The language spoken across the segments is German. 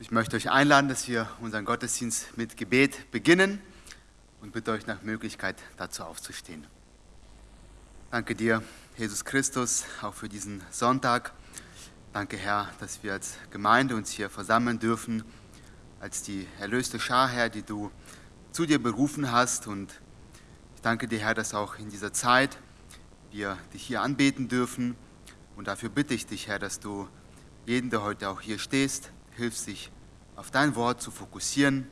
Ich möchte euch einladen, dass wir unseren Gottesdienst mit Gebet beginnen und bitte euch nach Möglichkeit dazu aufzustehen. Danke dir, Jesus Christus, auch für diesen Sonntag. Danke, Herr, dass wir als Gemeinde uns hier versammeln dürfen, als die erlöste Schar, Herr, die du zu dir berufen hast. Und ich danke dir, Herr, dass auch in dieser Zeit wir dich hier anbeten dürfen. Und dafür bitte ich dich, Herr, dass du jeden, der heute auch hier stehst, hilfst, sich auf dein Wort zu fokussieren,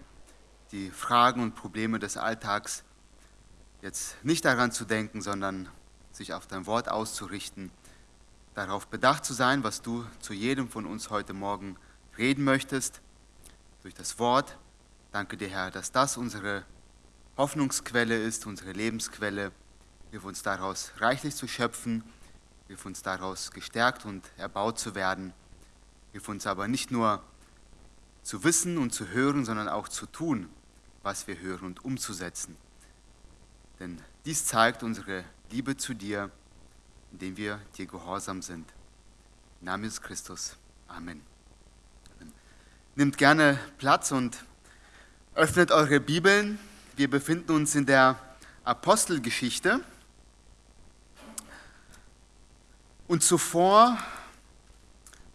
die Fragen und Probleme des Alltags jetzt nicht daran zu denken, sondern sich auf dein Wort auszurichten, darauf bedacht zu sein, was du zu jedem von uns heute Morgen reden möchtest, durch das Wort. Danke dir, Herr, dass das unsere Hoffnungsquelle ist, unsere Lebensquelle. Hilf uns daraus reichlich zu schöpfen, hilf uns daraus gestärkt und erbaut zu werden. Hilf uns aber nicht nur zu wissen und zu hören, sondern auch zu tun, was wir hören und umzusetzen. Denn dies zeigt unsere Liebe zu dir, indem wir dir gehorsam sind. Im Namen Jesus Christus. Amen. Nimmt gerne Platz und öffnet eure Bibeln. Wir befinden uns in der Apostelgeschichte. Und zuvor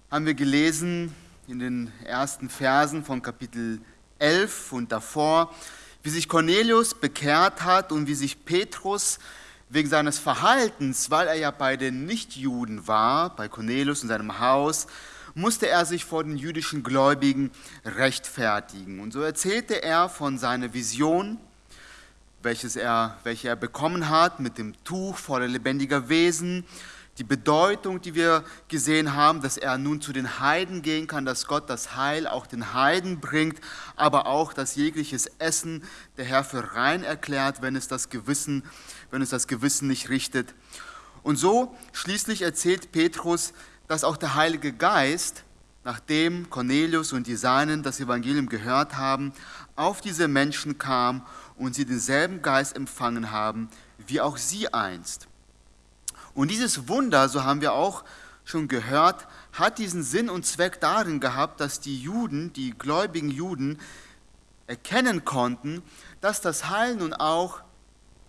haben wir gelesen in den ersten Versen von Kapitel 11 und davor, wie sich Cornelius bekehrt hat und wie sich Petrus wegen seines Verhaltens, weil er ja bei den Nichtjuden war, bei Cornelius in seinem Haus, musste er sich vor den jüdischen Gläubigen rechtfertigen. Und so erzählte er von seiner Vision, welches er, welche er bekommen hat mit dem Tuch voller lebendiger Wesen, die Bedeutung, die wir gesehen haben, dass er nun zu den Heiden gehen kann, dass Gott das Heil auch den Heiden bringt, aber auch, dass jegliches Essen der Herr für rein erklärt, wenn es das Gewissen, wenn es das Gewissen nicht richtet. Und so schließlich erzählt Petrus, dass auch der Heilige Geist, nachdem Cornelius und die Seinen das Evangelium gehört haben, auf diese Menschen kam und sie denselben Geist empfangen haben, wie auch sie einst. Und dieses Wunder, so haben wir auch schon gehört, hat diesen Sinn und Zweck darin gehabt, dass die Juden, die gläubigen Juden, erkennen konnten, dass das Heil nun auch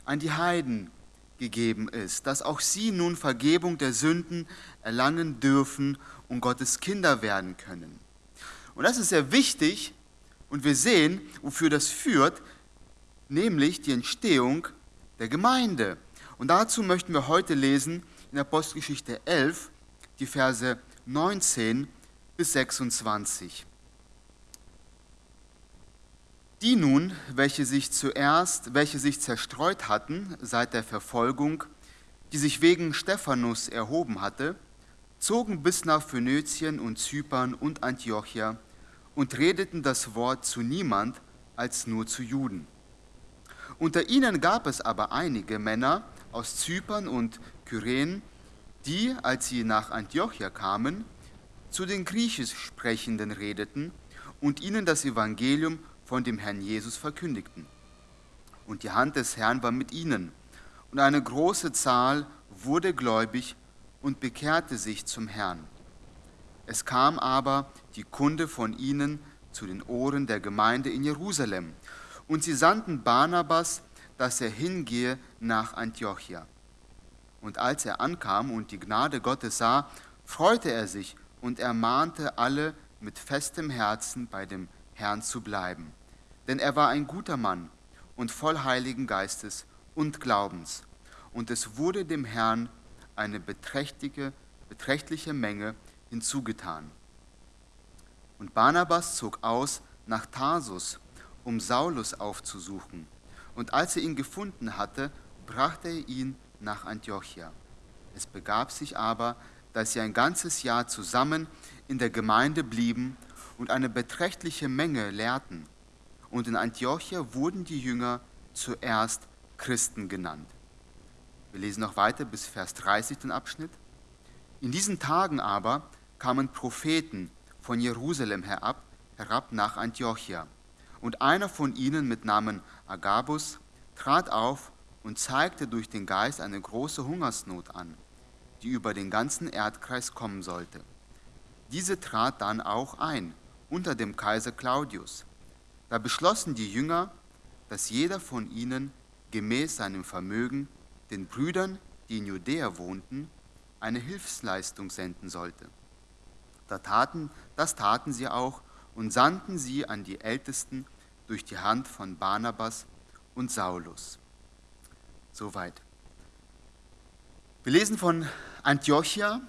an die Heiden gegeben ist, dass auch sie nun Vergebung der Sünden erlangen dürfen und Gottes Kinder werden können. Und das ist sehr wichtig und wir sehen, wofür das führt, nämlich die Entstehung der Gemeinde. Und dazu möchten wir heute lesen in Apostelgeschichte 11, die Verse 19 bis 26. Die nun, welche sich zuerst, welche sich zerstreut hatten seit der Verfolgung, die sich wegen Stephanus erhoben hatte, zogen bis nach Phönizien und Zypern und Antiochia und redeten das Wort zu niemand als nur zu Juden. Unter ihnen gab es aber einige Männer, aus Zypern und Kyren, die, als sie nach Antiochia kamen, zu den Griechisch Sprechenden redeten und ihnen das Evangelium von dem Herrn Jesus verkündigten. Und die Hand des Herrn war mit ihnen, und eine große Zahl wurde gläubig und bekehrte sich zum Herrn. Es kam aber die Kunde von ihnen zu den Ohren der Gemeinde in Jerusalem, und sie sandten Barnabas dass er hingehe nach Antiochia. Und als er ankam und die Gnade Gottes sah, freute er sich und ermahnte alle mit festem Herzen bei dem Herrn zu bleiben. Denn er war ein guter Mann und voll Heiligen Geistes und Glaubens. Und es wurde dem Herrn eine beträchtliche, beträchtliche Menge hinzugetan. Und Barnabas zog aus nach Tarsus, um Saulus aufzusuchen und als er ihn gefunden hatte, brachte er ihn nach Antiochia. Es begab sich aber, dass sie ein ganzes Jahr zusammen in der Gemeinde blieben und eine beträchtliche Menge lehrten. Und in Antiochia wurden die Jünger zuerst Christen genannt. Wir lesen noch weiter bis Vers 30 den Abschnitt. In diesen Tagen aber kamen Propheten von Jerusalem herab, herab nach Antiochia und einer von ihnen mit Namen Agabus trat auf und zeigte durch den Geist eine große Hungersnot an, die über den ganzen Erdkreis kommen sollte. Diese trat dann auch ein unter dem Kaiser Claudius. Da beschlossen die Jünger, dass jeder von ihnen gemäß seinem Vermögen den Brüdern, die in Judäa wohnten, eine Hilfsleistung senden sollte. Da taten, das taten sie auch und sandten sie an die Ältesten durch die Hand von Barnabas und Saulus. Soweit. Wir lesen von Antiochia,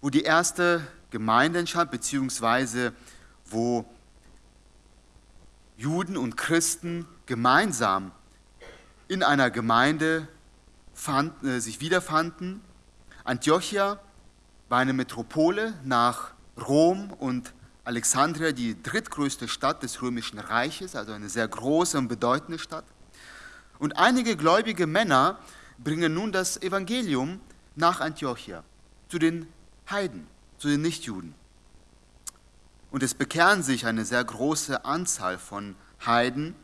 wo die erste Gemeinde entstand, beziehungsweise wo Juden und Christen gemeinsam in einer Gemeinde fand, äh, sich wiederfanden. Antiochia war eine Metropole nach Rom und Alexandria, die drittgrößte Stadt des Römischen Reiches, also eine sehr große und bedeutende Stadt. Und einige gläubige Männer bringen nun das Evangelium nach Antiochia zu den Heiden, zu den Nichtjuden. Und es bekehren sich eine sehr große Anzahl von Heiden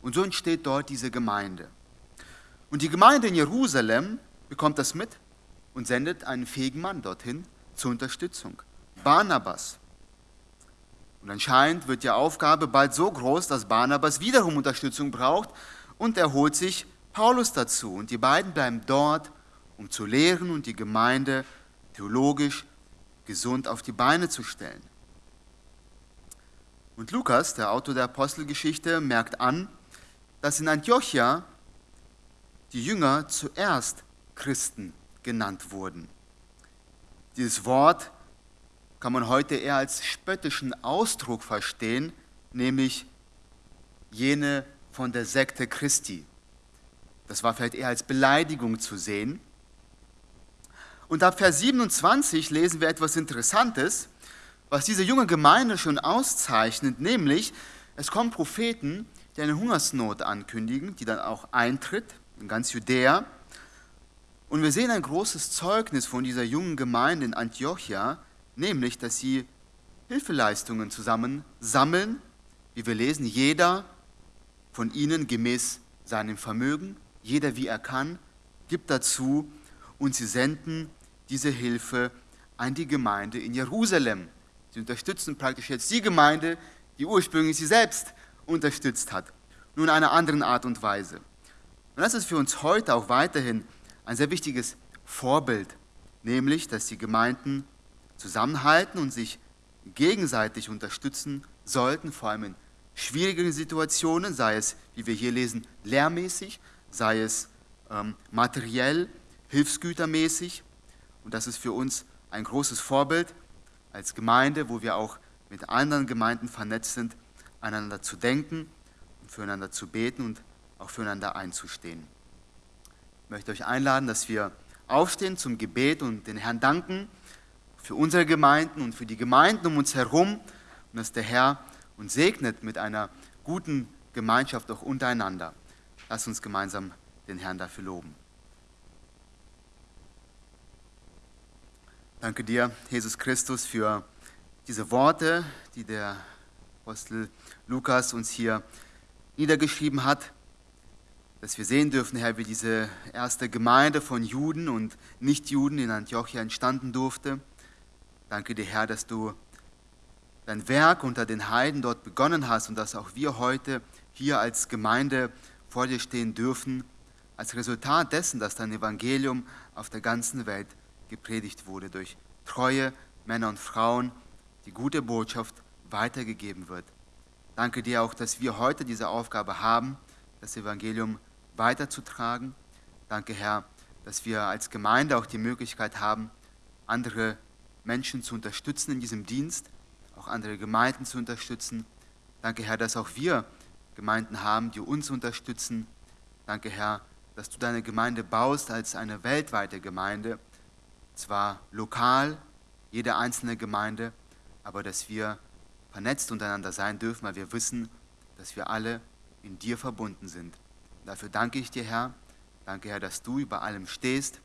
und so entsteht dort diese Gemeinde. Und die Gemeinde in Jerusalem bekommt das mit und sendet einen fähigen Mann dorthin zur Unterstützung. Barnabas. Und anscheinend wird die Aufgabe bald so groß, dass Barnabas wiederum Unterstützung braucht und er holt sich Paulus dazu. Und die beiden bleiben dort, um zu lehren und die Gemeinde theologisch gesund auf die Beine zu stellen. Und Lukas, der Autor der Apostelgeschichte, merkt an, dass in Antiochia die Jünger zuerst Christen genannt wurden. Dieses Wort kann man heute eher als spöttischen Ausdruck verstehen, nämlich jene von der Sekte Christi. Das war vielleicht eher als Beleidigung zu sehen. Und ab Vers 27 lesen wir etwas Interessantes, was diese junge Gemeinde schon auszeichnet, nämlich es kommen Propheten, die eine Hungersnot ankündigen, die dann auch eintritt in ganz Judäa. Und wir sehen ein großes Zeugnis von dieser jungen Gemeinde in Antiochia, nämlich, dass sie Hilfeleistungen zusammen sammeln, wie wir lesen, jeder von ihnen gemäß seinem Vermögen, jeder wie er kann, gibt dazu und sie senden diese Hilfe an die Gemeinde in Jerusalem. Sie unterstützen praktisch jetzt die Gemeinde, die ursprünglich sie selbst unterstützt hat, nur in einer anderen Art und Weise. Und das ist für uns heute auch weiterhin ein sehr wichtiges Vorbild, nämlich, dass die Gemeinden zusammenhalten und sich gegenseitig unterstützen sollten, vor allem in schwierigen Situationen, sei es, wie wir hier lesen, lehrmäßig, sei es ähm, materiell, hilfsgütermäßig. Und das ist für uns ein großes Vorbild als Gemeinde, wo wir auch mit anderen Gemeinden vernetzt sind, einander zu denken und füreinander zu beten und auch füreinander einzustehen. Ich möchte euch einladen, dass wir aufstehen zum Gebet und den Herrn danken für unsere Gemeinden und für die Gemeinden um uns herum und dass der Herr uns segnet mit einer guten Gemeinschaft auch untereinander. Lass uns gemeinsam den Herrn dafür loben. Danke dir, Jesus Christus, für diese Worte, die der Apostel Lukas uns hier niedergeschrieben hat, dass wir sehen dürfen, Herr, wie diese erste Gemeinde von Juden und Nichtjuden in Antiochia entstanden durfte. Danke dir, Herr, dass du dein Werk unter den Heiden dort begonnen hast und dass auch wir heute hier als Gemeinde vor dir stehen dürfen, als Resultat dessen, dass dein Evangelium auf der ganzen Welt gepredigt wurde durch treue Männer und Frauen, die gute Botschaft weitergegeben wird. Danke dir auch, dass wir heute diese Aufgabe haben, das Evangelium weiterzutragen. Danke, Herr, dass wir als Gemeinde auch die Möglichkeit haben, andere Menschen zu unterstützen in diesem Dienst, auch andere Gemeinden zu unterstützen. Danke, Herr, dass auch wir Gemeinden haben, die uns unterstützen. Danke, Herr, dass du deine Gemeinde baust als eine weltweite Gemeinde zwar lokal, jede einzelne Gemeinde, aber dass wir vernetzt untereinander sein dürfen, weil wir wissen, dass wir alle in dir verbunden sind. Dafür danke ich dir, Herr. Danke, Herr, dass du über allem stehst,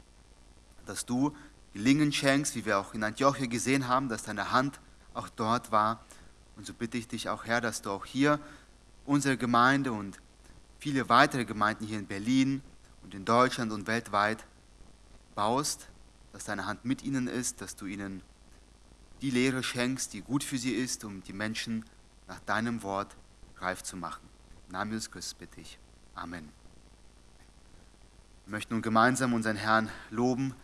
dass du gelingen schenkst, wie wir auch in Antiochia gesehen haben, dass deine Hand auch dort war. Und so bitte ich dich auch, Herr, dass du auch hier unsere Gemeinde und viele weitere Gemeinden hier in Berlin und in Deutschland und weltweit baust, dass deine Hand mit ihnen ist, dass du ihnen die Lehre schenkst, die gut für sie ist, um die Menschen nach deinem Wort reif zu machen. Im Namen Jesus Christus bitte ich. Amen. Wir möchten nun gemeinsam unseren Herrn loben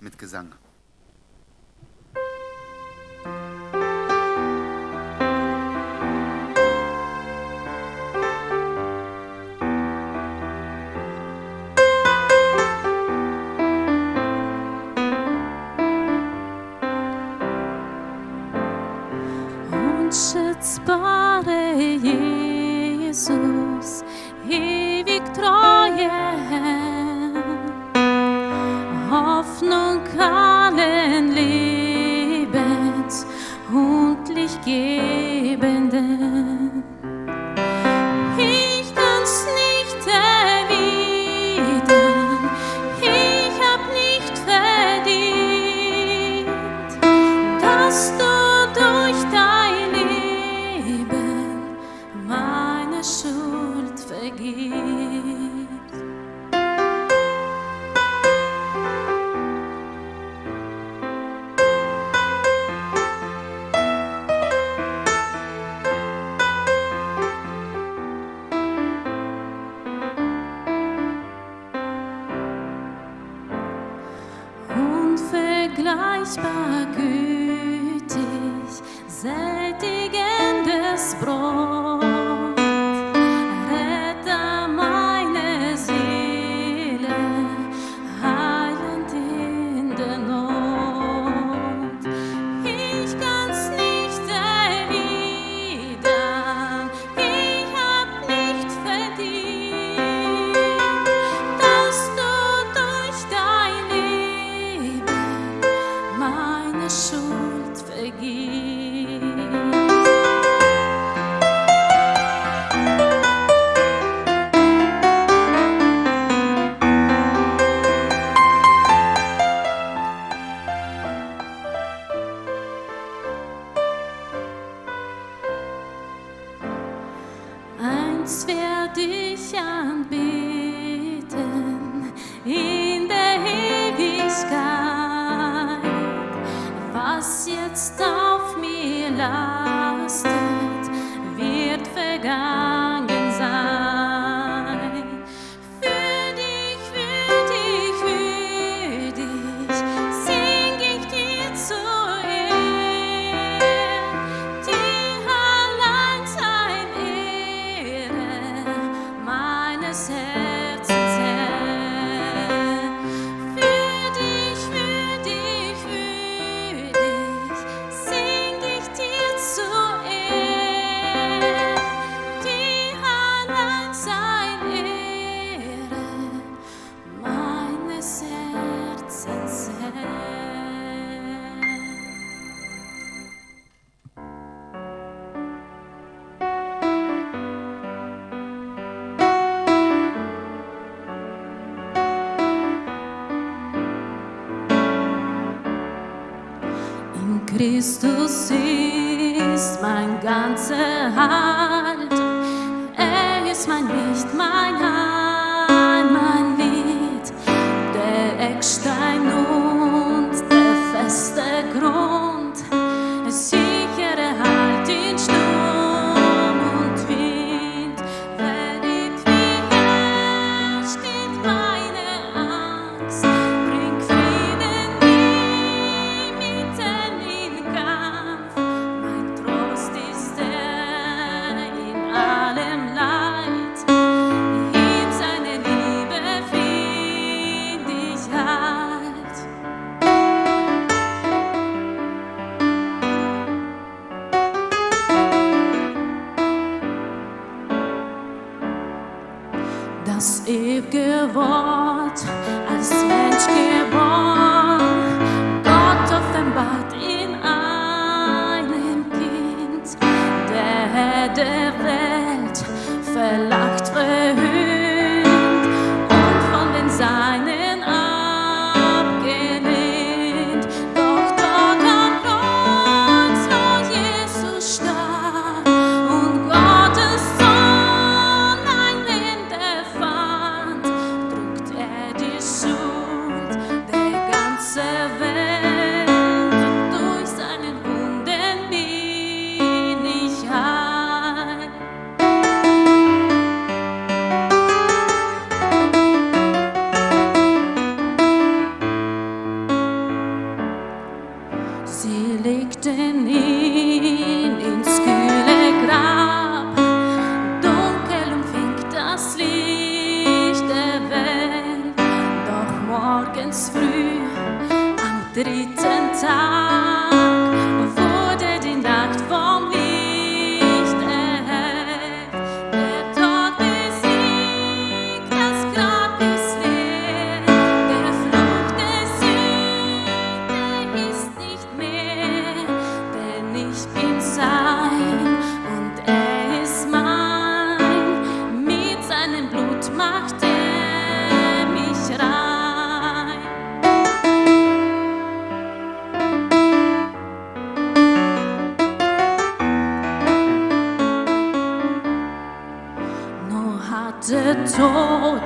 mit Gesang. Spade Jezus i Victroje. Christus ist mein ganzer Halt. Er ist mein Licht, mein Halt. Hatte Tod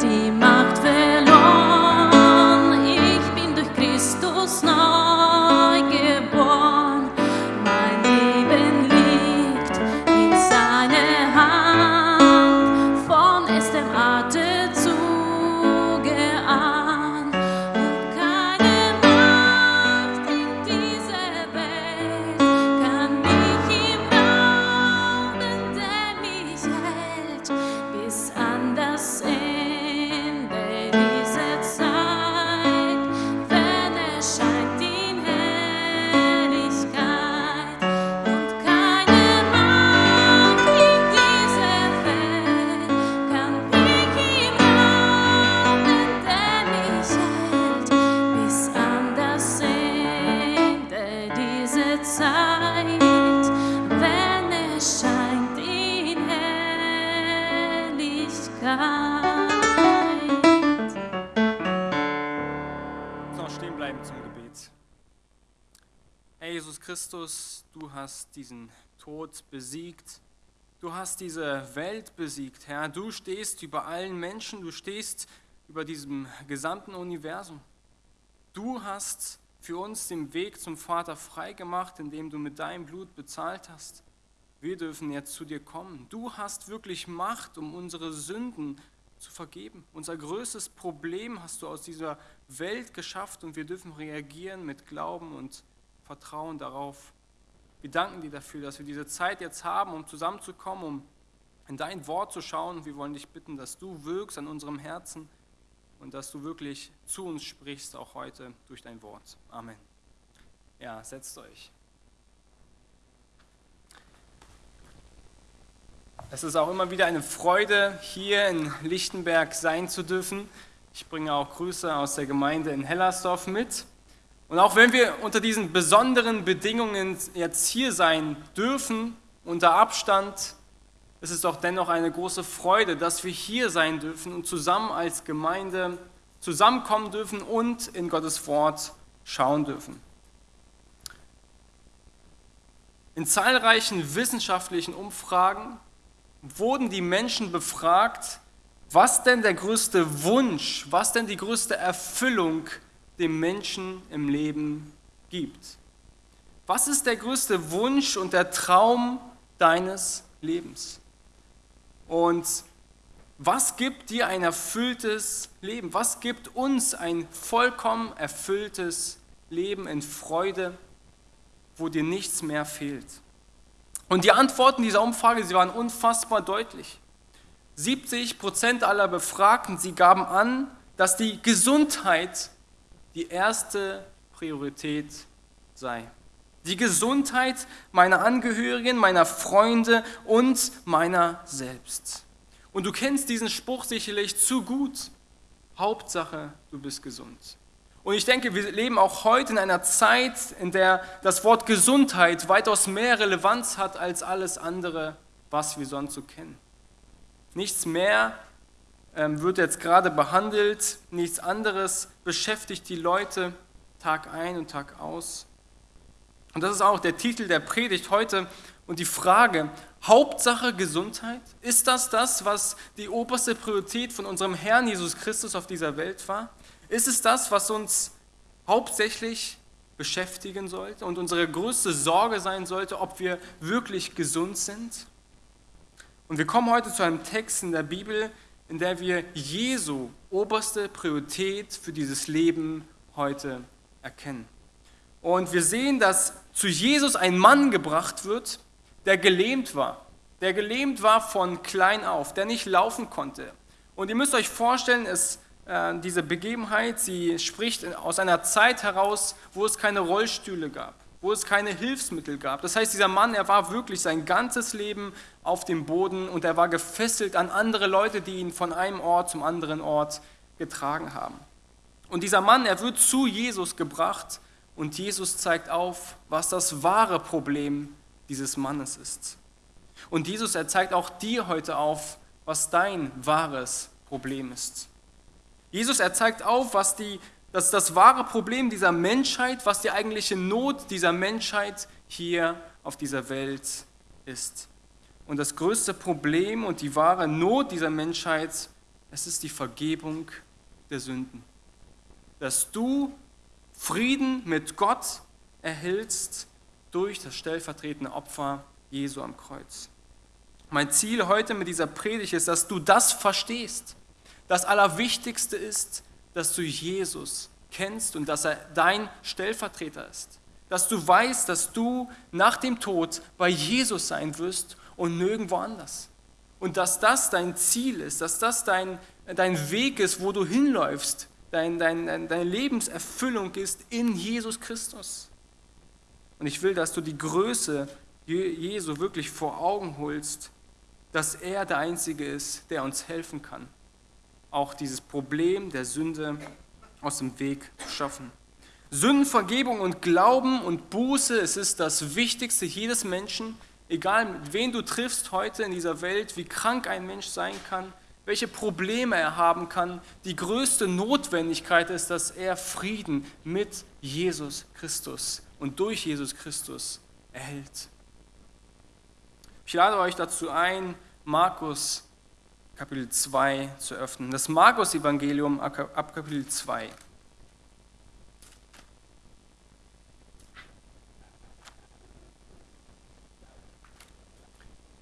die Macht verloren. Hast diesen Tod besiegt. Du hast diese Welt besiegt, Herr. Du stehst über allen Menschen, du stehst über diesem gesamten Universum. Du hast für uns den Weg zum Vater freigemacht, indem du mit deinem Blut bezahlt hast. Wir dürfen jetzt zu dir kommen. Du hast wirklich Macht, um unsere Sünden zu vergeben. Unser größtes Problem hast du aus dieser Welt geschafft und wir dürfen reagieren mit Glauben und Vertrauen darauf. Wir danken dir dafür, dass wir diese Zeit jetzt haben, um zusammenzukommen, um in dein Wort zu schauen. Wir wollen dich bitten, dass du wirkst an unserem Herzen und dass du wirklich zu uns sprichst, auch heute durch dein Wort. Amen. Ja, setzt euch. Es ist auch immer wieder eine Freude, hier in Lichtenberg sein zu dürfen. Ich bringe auch Grüße aus der Gemeinde in Hellersdorf mit. Und auch wenn wir unter diesen besonderen Bedingungen jetzt hier sein dürfen, unter Abstand, ist es doch dennoch eine große Freude, dass wir hier sein dürfen und zusammen als Gemeinde zusammenkommen dürfen und in Gottes Wort schauen dürfen. In zahlreichen wissenschaftlichen Umfragen wurden die Menschen befragt, was denn der größte Wunsch, was denn die größte Erfüllung dem Menschen im Leben gibt. Was ist der größte Wunsch und der Traum deines Lebens? Und was gibt dir ein erfülltes Leben? Was gibt uns ein vollkommen erfülltes Leben in Freude, wo dir nichts mehr fehlt? Und die Antworten dieser Umfrage, sie waren unfassbar deutlich. 70 Prozent aller Befragten, sie gaben an, dass die Gesundheit die erste Priorität sei. Die Gesundheit meiner Angehörigen, meiner Freunde und meiner selbst. Und du kennst diesen Spruch sicherlich zu gut. Hauptsache, du bist gesund. Und ich denke, wir leben auch heute in einer Zeit, in der das Wort Gesundheit weitaus mehr Relevanz hat als alles andere, was wir sonst so kennen. Nichts mehr wird jetzt gerade behandelt, nichts anderes beschäftigt die Leute Tag ein und Tag aus. Und das ist auch der Titel der Predigt heute und die Frage, Hauptsache Gesundheit, ist das das, was die oberste Priorität von unserem Herrn Jesus Christus auf dieser Welt war? Ist es das, was uns hauptsächlich beschäftigen sollte und unsere größte Sorge sein sollte, ob wir wirklich gesund sind? Und wir kommen heute zu einem Text in der Bibel, in der wir Jesu oberste Priorität für dieses Leben heute erkennen. Und wir sehen, dass zu Jesus ein Mann gebracht wird, der gelähmt war, der gelähmt war von klein auf, der nicht laufen konnte. Und ihr müsst euch vorstellen, es äh, diese Begebenheit, sie spricht aus einer Zeit heraus, wo es keine Rollstühle gab, wo es keine Hilfsmittel gab. Das heißt, dieser Mann, er war wirklich sein ganzes Leben auf dem Boden und er war gefesselt an andere Leute, die ihn von einem Ort zum anderen Ort getragen haben. Und dieser Mann, er wird zu Jesus gebracht und Jesus zeigt auf, was das wahre Problem dieses Mannes ist. Und Jesus, er zeigt auch dir heute auf, was dein wahres Problem ist. Jesus, er zeigt auf, was die, das, das wahre Problem dieser Menschheit, was die eigentliche Not dieser Menschheit hier auf dieser Welt ist. Und das größte Problem und die wahre Not dieser Menschheit, es ist die Vergebung der Sünden. Dass du Frieden mit Gott erhältst durch das stellvertretende Opfer Jesu am Kreuz. Mein Ziel heute mit dieser Predigt ist, dass du das verstehst. Das Allerwichtigste ist, dass du Jesus kennst und dass er dein Stellvertreter ist. Dass du weißt, dass du nach dem Tod bei Jesus sein wirst und nirgendwo anders. Und dass das dein Ziel ist, dass das dein, dein Weg ist, wo du hinläufst, dein, dein, deine Lebenserfüllung ist in Jesus Christus. Und ich will, dass du die Größe Jesu wirklich vor Augen holst dass er der Einzige ist, der uns helfen kann, auch dieses Problem der Sünde aus dem Weg zu schaffen. Sündenvergebung und Glauben und Buße, es ist das Wichtigste jedes Menschen, egal wen du triffst heute in dieser Welt, wie krank ein Mensch sein kann, welche Probleme er haben kann. Die größte Notwendigkeit ist, dass er Frieden mit Jesus Christus und durch Jesus Christus erhält. Ich lade euch dazu ein, Markus Kapitel 2 zu öffnen. Das Markus-Evangelium ab Kapitel 2.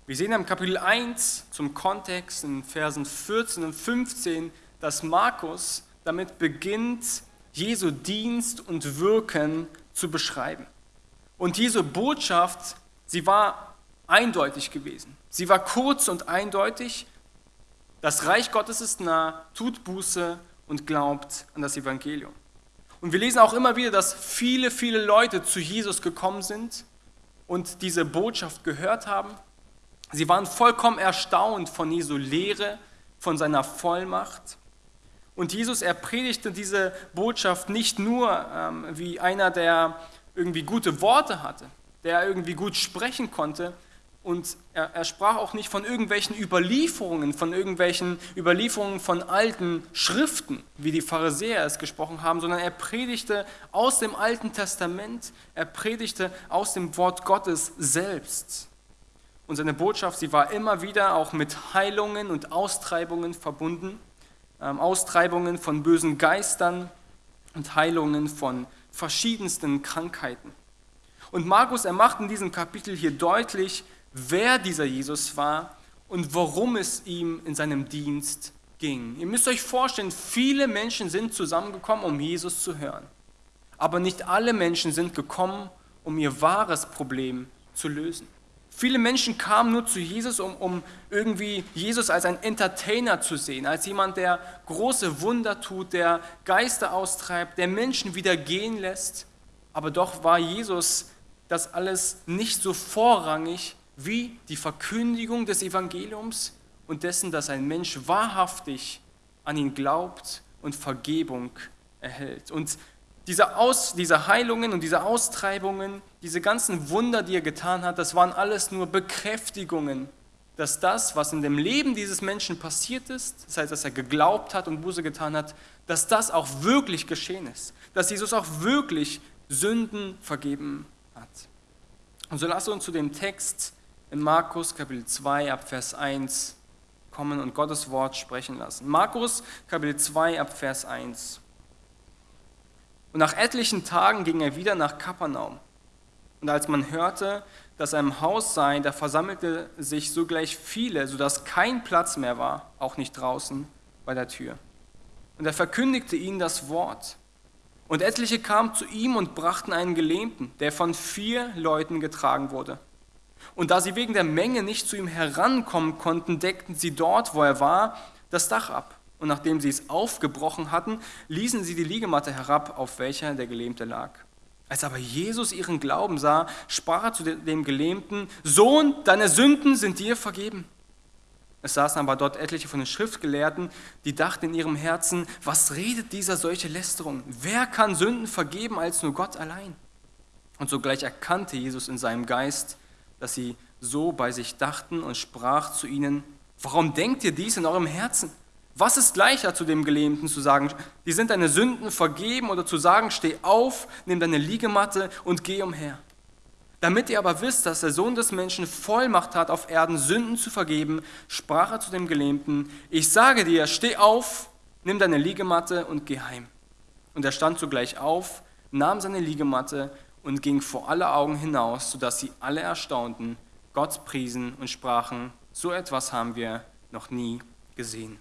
Wir sehen im Kapitel 1 zum Kontext in Versen 14 und 15, dass Markus damit beginnt, Jesu Dienst und Wirken zu beschreiben. Und Jesu Botschaft, sie war eindeutig gewesen. Sie war kurz und eindeutig. Das Reich Gottes ist nah, tut Buße und glaubt an das Evangelium. Und wir lesen auch immer wieder, dass viele, viele Leute zu Jesus gekommen sind und diese Botschaft gehört haben. Sie waren vollkommen erstaunt von Jesu Lehre, von seiner Vollmacht. Und Jesus, er predigte diese Botschaft nicht nur ähm, wie einer, der irgendwie gute Worte hatte, der irgendwie gut sprechen konnte, und er, er, sprach auch nicht von irgendwelchen Überlieferungen, von irgendwelchen Überlieferungen von alten Schriften, wie die Pharisäer es gesprochen haben, sondern er predigte aus dem Alten Testament, er predigte aus dem Wort Gottes selbst. Und seine Botschaft, sie war immer wieder auch mit Heilungen und Austreibungen verbunden, ähm, Austreibungen von bösen Geistern und Heilungen von verschiedensten Krankheiten. Und Markus, er macht in diesem Kapitel hier deutlich, wer dieser Jesus war und worum es ihm in seinem Dienst ging. Ihr müsst euch vorstellen, viele Menschen sind zusammengekommen, um Jesus zu hören. Aber nicht alle Menschen sind gekommen, um ihr wahres Problem zu lösen. Viele Menschen kamen nur zu Jesus, um, um irgendwie Jesus als ein Entertainer zu sehen, als jemand, der große Wunder tut, der Geister austreibt, der Menschen wieder gehen lässt. Aber doch war Jesus das alles nicht so vorrangig, wie die Verkündigung des Evangeliums und dessen, dass ein Mensch wahrhaftig an ihn glaubt und Vergebung erhält. Und diese, Aus, diese Heilungen und diese Austreibungen, diese ganzen Wunder, die er getan hat, das waren alles nur Bekräftigungen, dass das, was in dem Leben dieses Menschen passiert ist, das heißt, dass er geglaubt hat und Buße getan hat, dass das auch wirklich geschehen ist, dass Jesus auch wirklich Sünden vergeben hat. Und so lasst uns zu dem Text in Markus Kapitel 2 ab Vers 1 kommen und Gottes Wort sprechen lassen. Markus Kapitel 2 ab Vers 1. Und nach etlichen Tagen ging er wieder nach Kapernaum. Und als man hörte, dass er im Haus sei, da versammelte sich sogleich viele, sodass kein Platz mehr war, auch nicht draußen bei der Tür. Und er verkündigte ihnen das Wort. Und etliche kamen zu ihm und brachten einen Gelähmten, der von vier Leuten getragen wurde. Und da sie wegen der Menge nicht zu ihm herankommen konnten, deckten sie dort, wo er war, das Dach ab. Und nachdem sie es aufgebrochen hatten, ließen sie die Liegematte herab, auf welcher der Gelähmte lag. Als aber Jesus ihren Glauben sah, sprach er zu dem Gelähmten, Sohn, deine Sünden sind dir vergeben. Es saßen aber dort etliche von den Schriftgelehrten, die dachten in ihrem Herzen, was redet dieser solche Lästerung? Wer kann Sünden vergeben als nur Gott allein? Und sogleich erkannte Jesus in seinem Geist, dass sie so bei sich dachten und sprach zu ihnen, warum denkt ihr dies in eurem Herzen? Was ist leichter zu dem Gelähmten zu sagen, die sind deine Sünden vergeben oder zu sagen, steh auf, nimm deine Liegematte und geh umher? Damit ihr aber wisst, dass der Sohn des Menschen Vollmacht hat, auf Erden Sünden zu vergeben, sprach er zu dem Gelähmten, ich sage dir, steh auf, nimm deine Liegematte und geh heim. Und er stand sogleich auf, nahm seine Liegematte und ging vor alle Augen hinaus, sodass sie alle erstaunten, Gott priesen und sprachen, so etwas haben wir noch nie gesehen.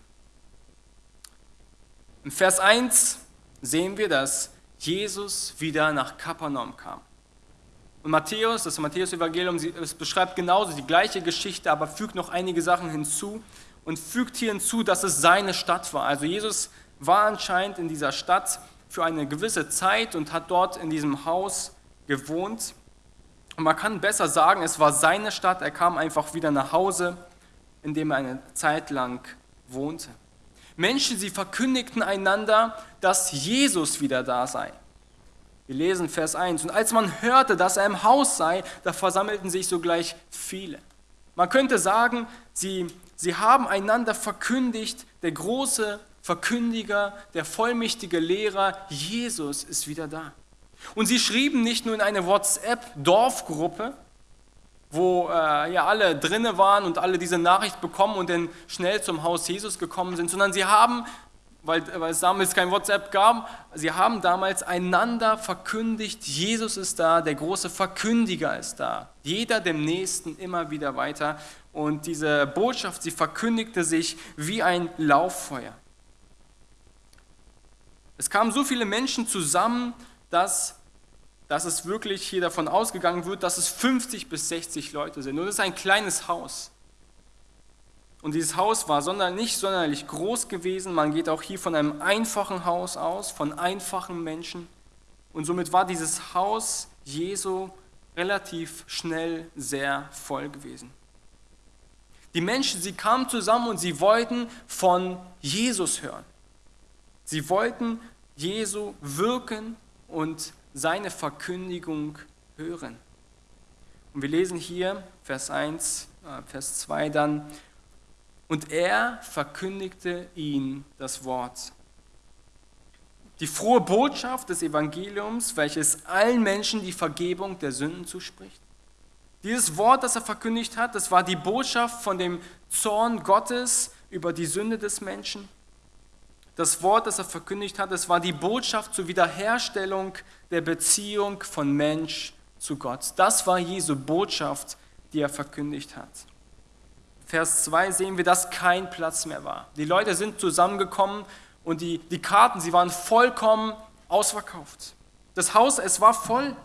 Im Vers 1 sehen wir, dass Jesus wieder nach Kapernaum kam. Und Matthäus, das Matthäus-Evangelium, es beschreibt genauso die gleiche Geschichte, aber fügt noch einige Sachen hinzu und fügt hier hinzu, dass es seine Stadt war. Also Jesus war anscheinend in dieser Stadt für eine gewisse Zeit und hat dort in diesem Haus gewohnt. Und man kann besser sagen, es war seine Stadt. Er kam einfach wieder nach Hause, in dem er eine Zeit lang wohnte. Menschen, sie verkündigten einander, dass Jesus wieder da sei. Wir lesen Vers 1. Und als man hörte, dass er im Haus sei, da versammelten sich sogleich viele. Man könnte sagen, sie, sie haben einander verkündigt, der große Verkündiger, der vollmächtige Lehrer, Jesus ist wieder da. Und sie schrieben nicht nur in eine WhatsApp-Dorfgruppe, wo äh, ja alle drinne waren und alle diese Nachricht bekommen und dann schnell zum Haus Jesus gekommen sind, sondern sie haben, weil, weil es damals kein WhatsApp gab, sie haben damals einander verkündigt, Jesus ist da, der große Verkündiger ist da. Jeder dem Nächsten immer wieder weiter. Und diese Botschaft, sie verkündigte sich wie ein Lauffeuer. Es kamen so viele Menschen zusammen, dass dass es wirklich hier davon ausgegangen wird, dass es 50 bis 60 Leute sind. Und es ist ein kleines Haus. Und dieses Haus war sonder, nicht sonderlich groß gewesen. Man geht auch hier von einem einfachen Haus aus, von einfachen Menschen. Und somit war dieses Haus Jesu relativ schnell sehr voll gewesen. Die Menschen, sie kamen zusammen und sie wollten von Jesus hören. Sie wollten Jesu wirken und seine Verkündigung hören. Und wir lesen hier Vers 1, äh, Vers 2 dann, und er verkündigte ihnen das Wort. Die frohe Botschaft des Evangeliums, welches allen Menschen die Vergebung der Sünden zuspricht. Dieses Wort, das er verkündigt hat, das war die Botschaft von dem Zorn Gottes über die Sünde des Menschen. Das Wort, das er verkündigt hat, das war die Botschaft zur Wiederherstellung der Beziehung von Mensch zu Gott. Das war Jesu Botschaft, die er verkündigt hat. Vers 2 sehen wir, dass kein Platz mehr war. Die Leute sind zusammengekommen und die, die Karten, sie waren vollkommen ausverkauft. Das Haus, es war voll.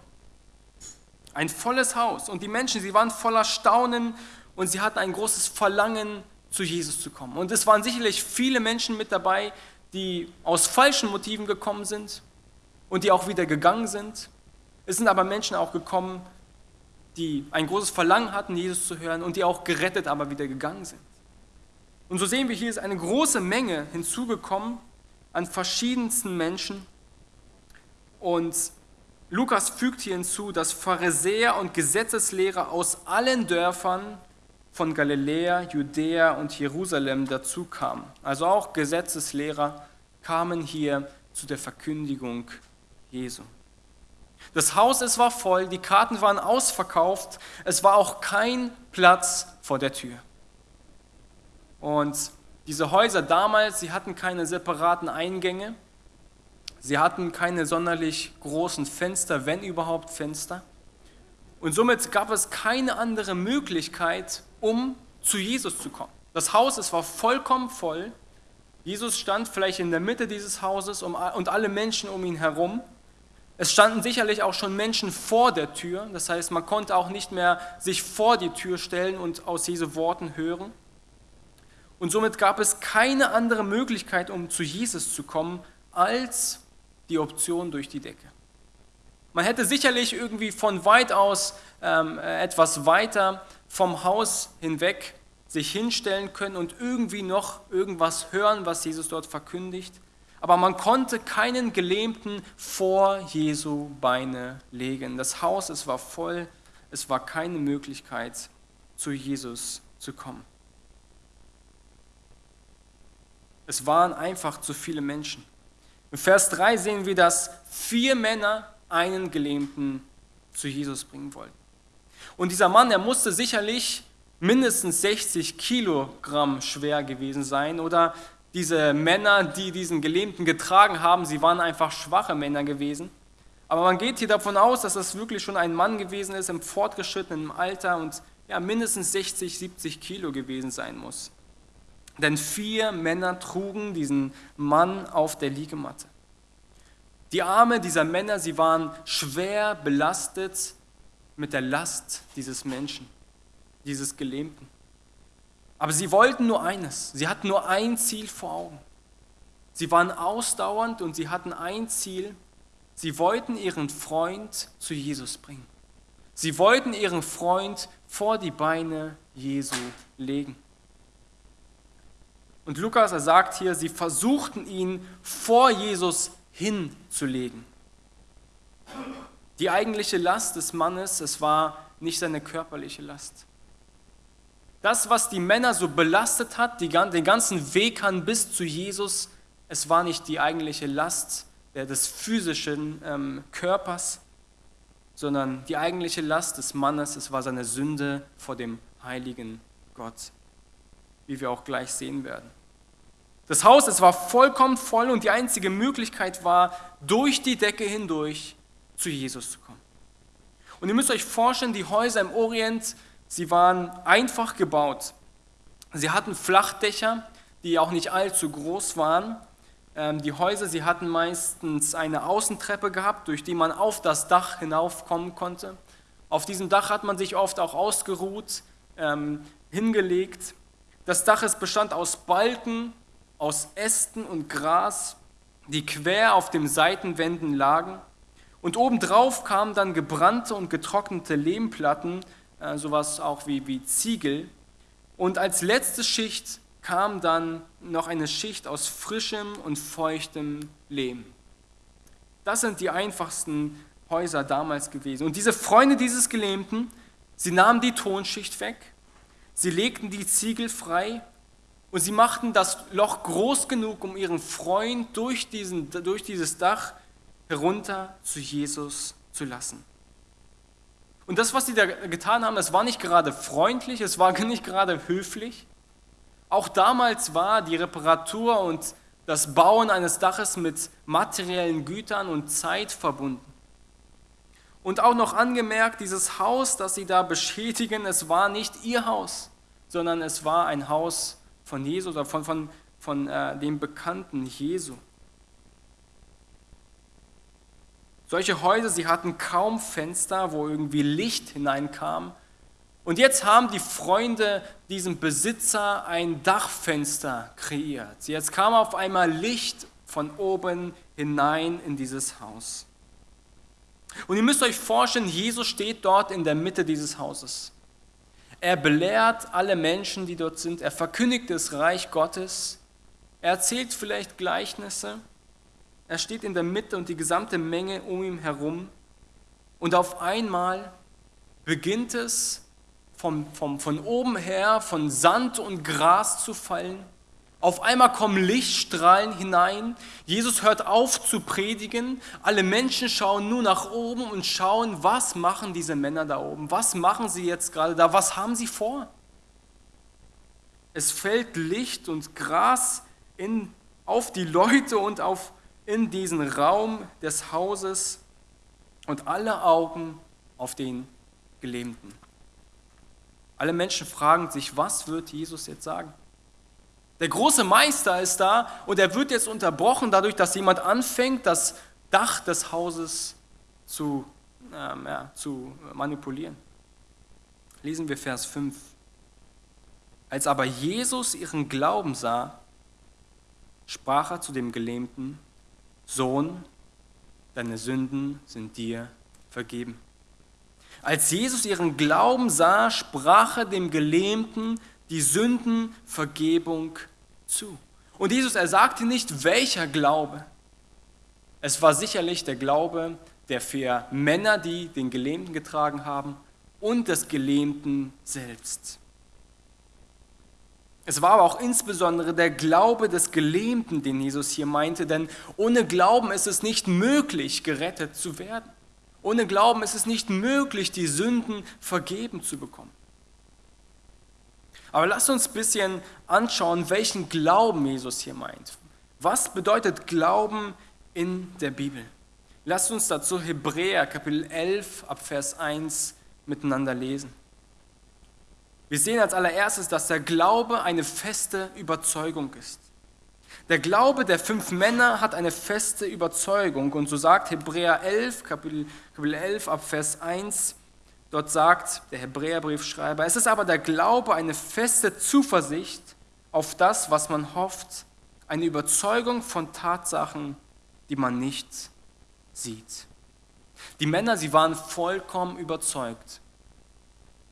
Ein volles Haus. Und die Menschen, sie waren voller Staunen und sie hatten ein großes Verlangen, zu Jesus zu kommen. Und es waren sicherlich viele Menschen mit dabei, die aus falschen Motiven gekommen sind und die auch wieder gegangen sind. Es sind aber Menschen auch gekommen, die ein großes Verlangen hatten, Jesus zu hören und die auch gerettet, aber wieder gegangen sind. Und so sehen wir, hier ist eine große Menge hinzugekommen an verschiedensten Menschen. Und Lukas fügt hier hinzu, dass Pharisäer und Gesetzeslehrer aus allen Dörfern von Galiläa, Judäa und Jerusalem dazu kamen. Also auch Gesetzeslehrer kamen hier zu der Verkündigung Jesu. Das Haus, es war voll, die Karten waren ausverkauft, es war auch kein Platz vor der Tür. Und diese Häuser damals, sie hatten keine separaten Eingänge, sie hatten keine sonderlich großen Fenster, wenn überhaupt Fenster. Und somit gab es keine andere Möglichkeit, um zu Jesus zu kommen. Das Haus, es war vollkommen voll. Jesus stand vielleicht in der Mitte dieses Hauses und alle Menschen um ihn herum. Es standen sicherlich auch schon Menschen vor der Tür. Das heißt, man konnte auch nicht mehr sich vor die Tür stellen und aus Jesu Worten hören. Und somit gab es keine andere Möglichkeit, um zu Jesus zu kommen, als die Option durch die Decke. Man hätte sicherlich irgendwie von weit aus ähm, etwas weiter vom Haus hinweg sich hinstellen können und irgendwie noch irgendwas hören, was Jesus dort verkündigt. Aber man konnte keinen Gelähmten vor Jesu Beine legen. Das Haus, es war voll, es war keine Möglichkeit, zu Jesus zu kommen. Es waren einfach zu viele Menschen. In Vers 3 sehen wir, dass vier Männer einen Gelähmten zu Jesus bringen wollten. Und dieser Mann, der musste sicherlich mindestens 60 Kilogramm schwer gewesen sein. Oder diese Männer, die diesen Gelähmten getragen haben, sie waren einfach schwache Männer gewesen. Aber man geht hier davon aus, dass das wirklich schon ein Mann gewesen ist im fortgeschrittenen Alter und ja, mindestens 60, 70 Kilo gewesen sein muss. Denn vier Männer trugen diesen Mann auf der Liegematte. Die Arme dieser Männer, sie waren schwer belastet mit der Last dieses Menschen, dieses Gelähmten. Aber sie wollten nur eines, sie hatten nur ein Ziel vor Augen. Sie waren ausdauernd und sie hatten ein Ziel, sie wollten ihren Freund zu Jesus bringen. Sie wollten ihren Freund vor die Beine Jesu legen. Und Lukas, er sagt hier, sie versuchten ihn vor Jesus hinzulegen. Die eigentliche Last des Mannes, es war nicht seine körperliche Last. Das, was die Männer so belastet hat, die, den ganzen Weg an bis zu Jesus, es war nicht die eigentliche Last des physischen ähm, Körpers, sondern die eigentliche Last des Mannes, es war seine Sünde vor dem heiligen Gott wie wir auch gleich sehen werden. Das Haus, es war vollkommen voll und die einzige Möglichkeit war, durch die Decke hindurch zu Jesus zu kommen. Und ihr müsst euch vorstellen, die Häuser im Orient, sie waren einfach gebaut. Sie hatten Flachdächer, die auch nicht allzu groß waren. Ähm, die Häuser, sie hatten meistens eine Außentreppe gehabt, durch die man auf das Dach hinaufkommen konnte. Auf diesem Dach hat man sich oft auch ausgeruht, ähm, hingelegt. Das Dach ist bestand aus Balken, aus Ästen und Gras, die quer auf den Seitenwänden lagen. Und obendrauf kamen dann gebrannte und getrocknete Lehmplatten, äh, sowas auch wie, wie Ziegel. Und als letzte Schicht kam dann noch eine Schicht aus frischem und feuchtem Lehm. Das sind die einfachsten Häuser damals gewesen. Und diese Freunde dieses Gelähmten, sie nahmen die Tonschicht weg Sie legten die Ziegel frei und sie machten das Loch groß genug, um ihren Freund durch, diesen, durch dieses Dach herunter zu Jesus zu lassen. Und das, was sie da getan haben, das war nicht gerade freundlich, es war nicht gerade höflich. Auch damals war die Reparatur und das Bauen eines Daches mit materiellen Gütern und Zeit verbunden. Und auch noch angemerkt, dieses Haus, das sie da beschädigen, es war nicht ihr Haus, sondern es war ein Haus von Jesus oder von, von, von äh, dem Bekannten Jesu. Solche Häuser, sie hatten kaum Fenster, wo irgendwie Licht hineinkam. Und jetzt haben die Freunde diesem Besitzer ein Dachfenster kreiert. Jetzt kam auf einmal Licht von oben hinein in dieses Haus. Und ihr müsst euch vorstellen, Jesus steht dort in der Mitte dieses Hauses. Er belehrt alle Menschen, die dort sind. Er verkündigt das Reich Gottes. Er erzählt vielleicht Gleichnisse. Er steht in der Mitte und die gesamte Menge um ihn herum. Und auf einmal beginnt es vom, vom, von oben her von Sand und Gras zu fallen. Auf einmal kommen Lichtstrahlen hinein. Jesus hört auf zu predigen. Alle Menschen schauen nur nach oben und schauen, was machen diese Männer da oben? Was machen sie jetzt gerade da? Was haben sie vor? Es fällt Licht und Gras in, auf die Leute und auf, in diesen Raum des Hauses und alle Augen auf den Gelähmten. Alle Menschen fragen sich, was wird Jesus jetzt sagen? Der große Meister ist da und er wird jetzt unterbrochen dadurch, dass jemand anfängt, das Dach des Hauses zu, ähm, ja, zu manipulieren. Lesen wir Vers 5. Als aber Jesus ihren Glauben sah, sprach er zu dem Gelähmten, Sohn, deine Sünden sind dir vergeben. Als Jesus ihren Glauben sah, sprach er dem Gelähmten die Sündenvergebung zu. Und Jesus, er sagte nicht, welcher Glaube. Es war sicherlich der Glaube der vier Männer, die den Gelähmten getragen haben, und des Gelähmten selbst. Es war aber auch insbesondere der Glaube des Gelähmten, den Jesus hier meinte, denn ohne Glauben ist es nicht möglich, gerettet zu werden. Ohne Glauben ist es nicht möglich, die Sünden vergeben zu bekommen. Aber lasst uns ein bisschen anschauen, welchen Glauben Jesus hier meint. Was bedeutet Glauben in der Bibel? Lasst uns dazu Hebräer Kapitel 11 ab Vers 1 miteinander lesen. Wir sehen als allererstes, dass der Glaube eine feste Überzeugung ist. Der Glaube der fünf Männer hat eine feste Überzeugung und so sagt Hebräer 11, Kapitel, Kapitel 11 ab Vers 1, dort sagt der Hebräerbriefschreiber, es ist aber der Glaube eine feste Zuversicht auf das, was man hofft, eine Überzeugung von Tatsachen, die man nicht sieht. Die Männer, sie waren vollkommen überzeugt,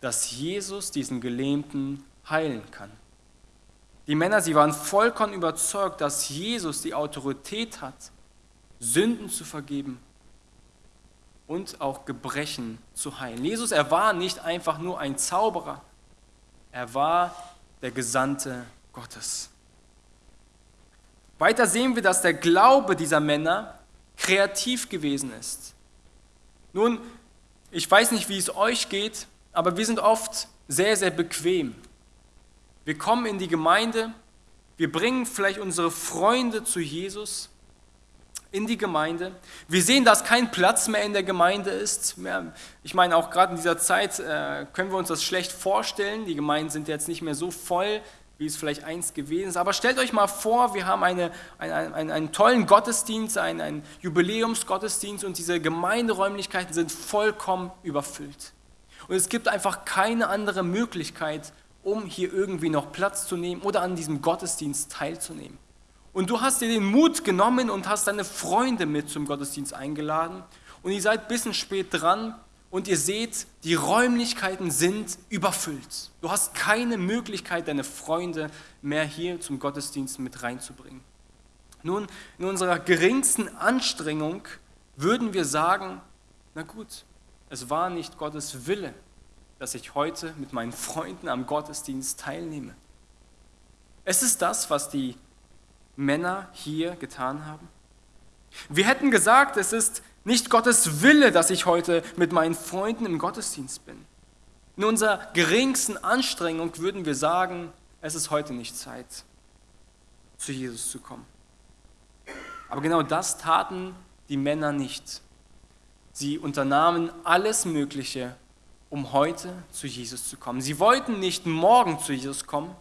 dass Jesus diesen Gelähmten heilen kann. Die Männer, sie waren vollkommen überzeugt, dass Jesus die Autorität hat, Sünden zu vergeben und auch Gebrechen zu heilen. Jesus, er war nicht einfach nur ein Zauberer, er war der Gesandte Gottes. Weiter sehen wir, dass der Glaube dieser Männer kreativ gewesen ist. Nun, ich weiß nicht, wie es euch geht, aber wir sind oft sehr, sehr bequem. Wir kommen in die Gemeinde, wir bringen vielleicht unsere Freunde zu Jesus in die Gemeinde. Wir sehen, dass kein Platz mehr in der Gemeinde ist. Ich meine, auch gerade in dieser Zeit äh, können wir uns das schlecht vorstellen. Die Gemeinden sind jetzt nicht mehr so voll, wie es vielleicht einst gewesen ist. Aber stellt euch mal vor, wir haben eine, einen, einen, einen tollen Gottesdienst, einen, einen Jubiläumsgottesdienst und diese Gemeinderäumlichkeiten sind vollkommen überfüllt. Und es gibt einfach keine andere Möglichkeit, um hier irgendwie noch Platz zu nehmen oder an diesem Gottesdienst teilzunehmen. Und du hast dir den Mut genommen und hast deine Freunde mit zum Gottesdienst eingeladen und ihr seid ein bisschen spät dran und ihr seht, die Räumlichkeiten sind überfüllt. Du hast keine Möglichkeit, deine Freunde mehr hier zum Gottesdienst mit reinzubringen. Nun, in unserer geringsten Anstrengung würden wir sagen, na gut, es war nicht Gottes Wille, dass ich heute mit meinen Freunden am Gottesdienst teilnehme. Es ist das, was die Männer hier getan haben. Wir hätten gesagt, es ist nicht Gottes Wille, dass ich heute mit meinen Freunden im Gottesdienst bin. In unserer geringsten Anstrengung würden wir sagen, es ist heute nicht Zeit, zu Jesus zu kommen. Aber genau das taten die Männer nicht. Sie unternahmen alles Mögliche, um heute zu Jesus zu kommen. Sie wollten nicht morgen zu Jesus kommen.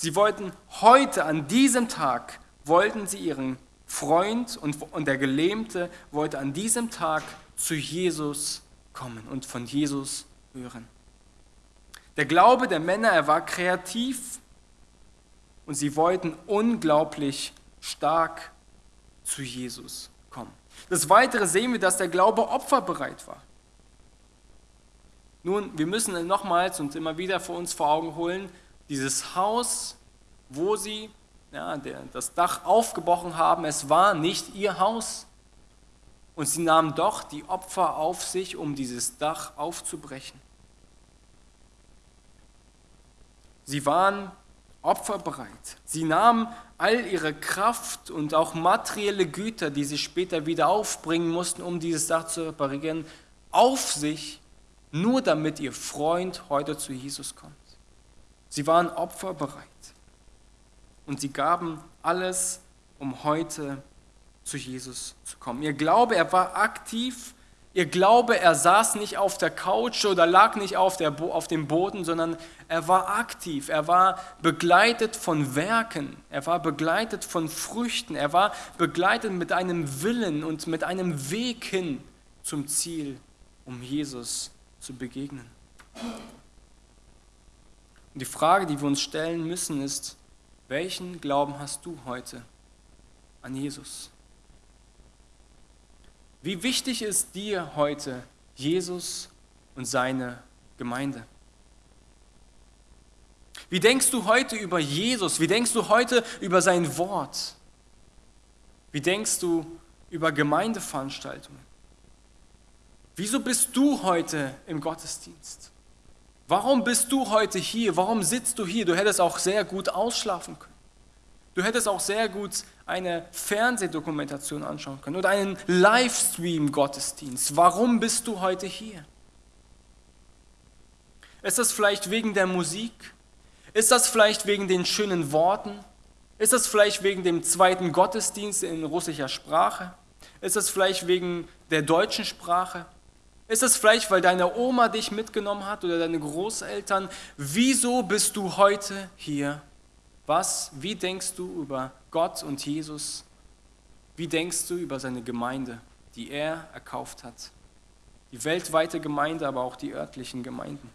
Sie wollten heute, an diesem Tag, wollten sie ihren Freund und, und der Gelähmte wollte an diesem Tag zu Jesus kommen und von Jesus hören. Der Glaube der Männer, er war kreativ und sie wollten unglaublich stark zu Jesus kommen. Das Weitere sehen wir, dass der Glaube opferbereit war. Nun, wir müssen nochmals und immer wieder vor uns vor Augen holen, dieses Haus, wo sie ja, der, das Dach aufgebrochen haben, es war nicht ihr Haus. Und sie nahmen doch die Opfer auf sich, um dieses Dach aufzubrechen. Sie waren opferbereit. Sie nahmen all ihre Kraft und auch materielle Güter, die sie später wieder aufbringen mussten, um dieses Dach zu reparieren, auf sich, nur damit ihr Freund heute zu Jesus kommt. Sie waren opferbereit. Und sie gaben alles, um heute zu Jesus zu kommen. Ihr Glaube, er war aktiv Ihr Glaube, er saß nicht auf der Couch oder lag nicht auf, der, auf dem Boden, sondern er war aktiv, er war begleitet von Werken, er war begleitet von Früchten, er war begleitet mit einem Willen und mit einem Weg hin zum Ziel, um Jesus zu begegnen. Und die Frage, die wir uns stellen müssen, ist, welchen Glauben hast du heute an Jesus? Wie wichtig ist dir heute Jesus und seine Gemeinde? Wie denkst du heute über Jesus? Wie denkst du heute über sein Wort? Wie denkst du über Gemeindeveranstaltungen? Wieso bist du heute im Gottesdienst? Warum bist du heute hier? Warum sitzt du hier? Du hättest auch sehr gut ausschlafen können. Du hättest auch sehr gut eine Fernsehdokumentation anschauen können oder einen Livestream-Gottesdienst. Warum bist du heute hier? Ist das vielleicht wegen der Musik? Ist das vielleicht wegen den schönen Worten? Ist das vielleicht wegen dem zweiten Gottesdienst in russischer Sprache? Ist das vielleicht wegen der deutschen Sprache? Ist es vielleicht, weil deine Oma dich mitgenommen hat oder deine Großeltern? Wieso bist du heute hier? Was, wie denkst du über Gott und Jesus? Wie denkst du über seine Gemeinde, die er erkauft hat? Die weltweite Gemeinde, aber auch die örtlichen Gemeinden.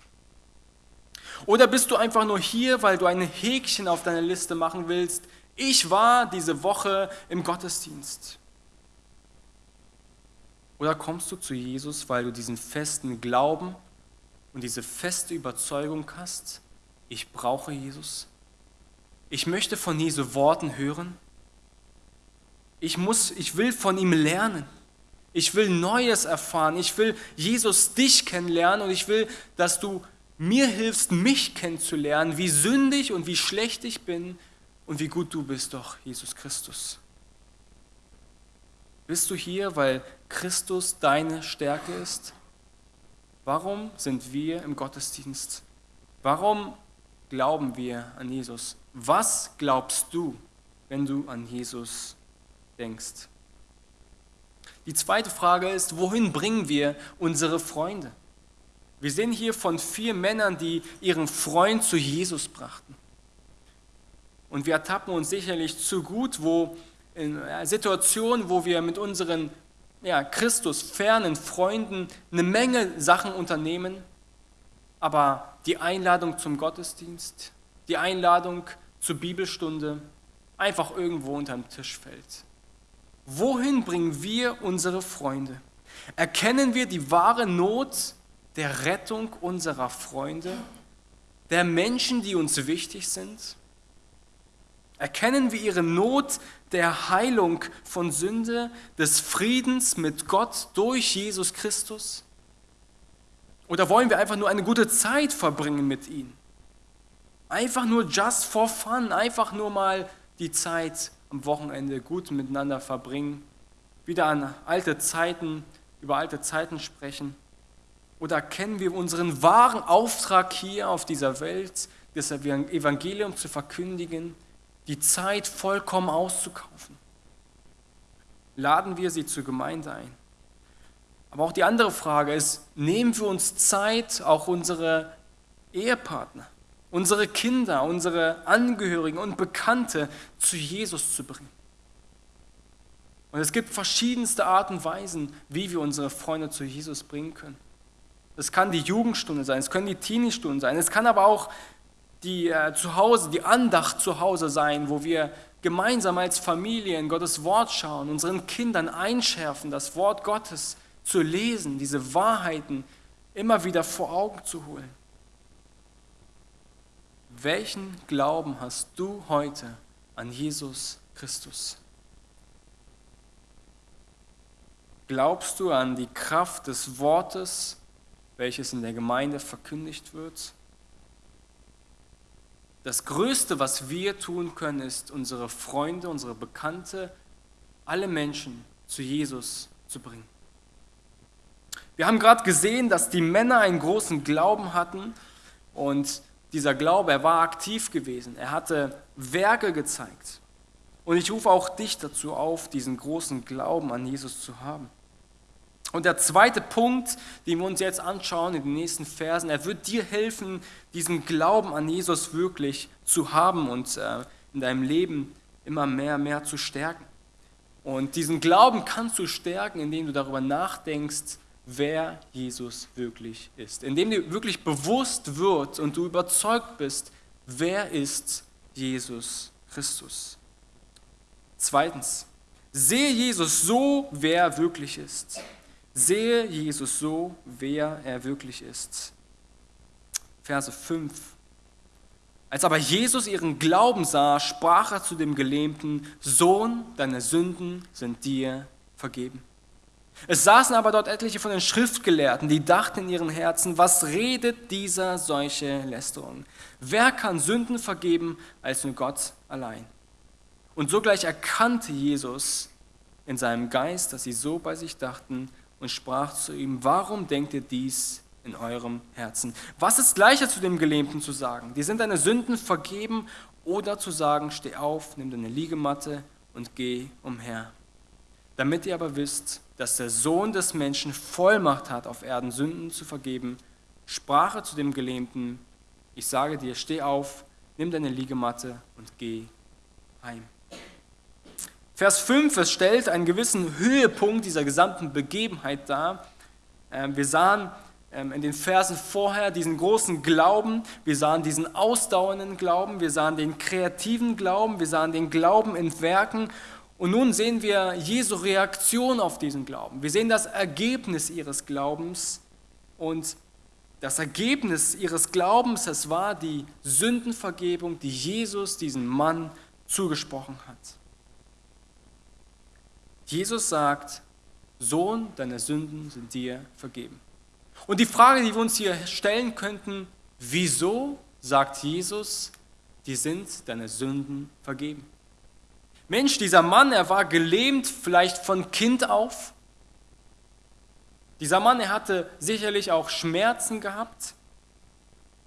Oder bist du einfach nur hier, weil du ein Häkchen auf deiner Liste machen willst? Ich war diese Woche im Gottesdienst. Oder kommst du zu Jesus, weil du diesen festen Glauben und diese feste Überzeugung hast, ich brauche Jesus? Ich möchte von Jesu Worten hören. Ich, muss, ich will von ihm lernen. Ich will Neues erfahren. Ich will Jesus dich kennenlernen und ich will, dass du mir hilfst, mich kennenzulernen, wie sündig und wie schlecht ich bin und wie gut du bist doch, Jesus Christus. Bist du hier, weil Christus deine Stärke ist? Warum sind wir im Gottesdienst? Warum glauben wir an Jesus? Was glaubst du, wenn du an Jesus denkst? Die zweite Frage ist, wohin bringen wir unsere Freunde? Wir sehen hier von vier Männern, die ihren Freund zu Jesus brachten. Und wir ertappen uns sicherlich zu gut, wo in Situationen, wo wir mit unseren ja, Christus fernen Freunden eine Menge Sachen unternehmen, aber die Einladung zum Gottesdienst, die Einladung zur Bibelstunde einfach irgendwo unterm Tisch fällt. Wohin bringen wir unsere Freunde? Erkennen wir die wahre Not der Rettung unserer Freunde, der Menschen, die uns wichtig sind? Erkennen wir ihre Not der Heilung von Sünde, des Friedens mit Gott durch Jesus Christus? Oder wollen wir einfach nur eine gute Zeit verbringen mit ihnen? Einfach nur just for fun, einfach nur mal die Zeit am Wochenende gut miteinander verbringen, wieder an alte Zeiten, über alte Zeiten sprechen? Oder kennen wir unseren wahren Auftrag hier auf dieser Welt, das Evangelium zu verkündigen, die Zeit vollkommen auszukaufen? Laden wir sie zur Gemeinde ein? Aber auch die andere Frage ist, nehmen wir uns Zeit, auch unsere Ehepartner, unsere Kinder, unsere Angehörigen und Bekannte zu Jesus zu bringen? Und es gibt verschiedenste Arten und Weisen, wie wir unsere Freunde zu Jesus bringen können. Es kann die Jugendstunde sein, es können die Teenie-Stunden sein, es kann aber auch die äh, zu Hause, die Andacht zu Hause sein, wo wir gemeinsam als Familie in Gottes Wort schauen, unseren Kindern einschärfen, das Wort Gottes zu lesen, diese Wahrheiten immer wieder vor Augen zu holen. Welchen Glauben hast du heute an Jesus Christus? Glaubst du an die Kraft des Wortes, welches in der Gemeinde verkündigt wird? Das Größte, was wir tun können, ist, unsere Freunde, unsere Bekannte, alle Menschen zu Jesus zu bringen. Wir haben gerade gesehen, dass die Männer einen großen Glauben hatten und dieser Glaube, er war aktiv gewesen. Er hatte Werke gezeigt. Und ich rufe auch dich dazu auf, diesen großen Glauben an Jesus zu haben. Und der zweite Punkt, den wir uns jetzt anschauen in den nächsten Versen, er wird dir helfen, diesen Glauben an Jesus wirklich zu haben und äh, in deinem Leben immer mehr, mehr zu stärken. Und diesen Glauben kannst du stärken, indem du darüber nachdenkst, wer Jesus wirklich ist. Indem dir wirklich bewusst wird und du überzeugt bist, wer ist Jesus Christus. Zweitens, sehe Jesus so, wer er wirklich ist. Sehe Jesus so, wer er wirklich ist. Verse 5. Als aber Jesus ihren Glauben sah, sprach er zu dem Gelähmten, Sohn, deine Sünden sind dir vergeben. Es saßen aber dort etliche von den Schriftgelehrten, die dachten in ihren Herzen, was redet dieser solche Lästerung? Wer kann Sünden vergeben als nur Gott allein? Und sogleich erkannte Jesus in seinem Geist, dass sie so bei sich dachten und sprach zu ihm, warum denkt ihr dies in eurem Herzen? Was ist leichter zu dem Gelähmten zu sagen? Die sind deine Sünden vergeben oder zu sagen, steh auf, nimm deine Liegematte und geh umher. Damit ihr aber wisst, dass der Sohn des Menschen Vollmacht hat, auf Erden Sünden zu vergeben, sprach er zu dem Gelähmten, ich sage dir, steh auf, nimm deine Liegematte und geh heim. Vers 5, es stellt einen gewissen Höhepunkt dieser gesamten Begebenheit dar. Ähm, wir sahen ähm, in den Versen vorher diesen großen Glauben, wir sahen diesen ausdauernden Glauben, wir sahen den kreativen Glauben, wir sahen den Glauben in Werken und nun sehen wir Jesu Reaktion auf diesen Glauben. Wir sehen das Ergebnis ihres Glaubens und das Ergebnis ihres Glaubens, es war die Sündenvergebung, die Jesus diesem Mann zugesprochen hat. Jesus sagt, Sohn, deine Sünden sind dir vergeben. Und die Frage, die wir uns hier stellen könnten, wieso sagt Jesus, die sind deine Sünden vergeben? Mensch, dieser Mann, er war gelähmt, vielleicht von Kind auf. Dieser Mann, er hatte sicherlich auch Schmerzen gehabt.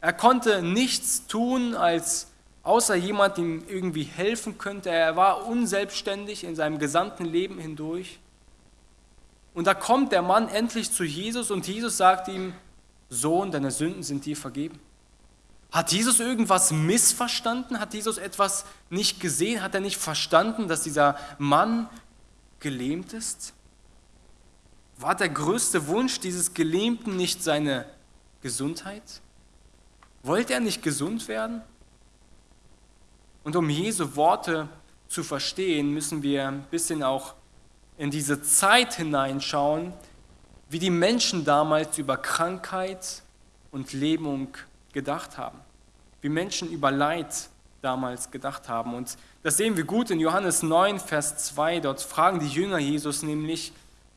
Er konnte nichts tun, als außer jemand ihm irgendwie helfen könnte. Er war unselbstständig in seinem gesamten Leben hindurch. Und da kommt der Mann endlich zu Jesus und Jesus sagt ihm, Sohn, deine Sünden sind dir vergeben. Hat Jesus irgendwas missverstanden? Hat Jesus etwas nicht gesehen? Hat er nicht verstanden, dass dieser Mann gelähmt ist? War der größte Wunsch dieses Gelähmten nicht seine Gesundheit? Wollte er nicht gesund werden? Und um Jesu Worte zu verstehen, müssen wir ein bisschen auch in diese Zeit hineinschauen, wie die Menschen damals über Krankheit und Lähmung gedacht haben, wie Menschen über Leid damals gedacht haben. Und das sehen wir gut in Johannes 9, Vers 2. Dort fragen die Jünger Jesus nämlich,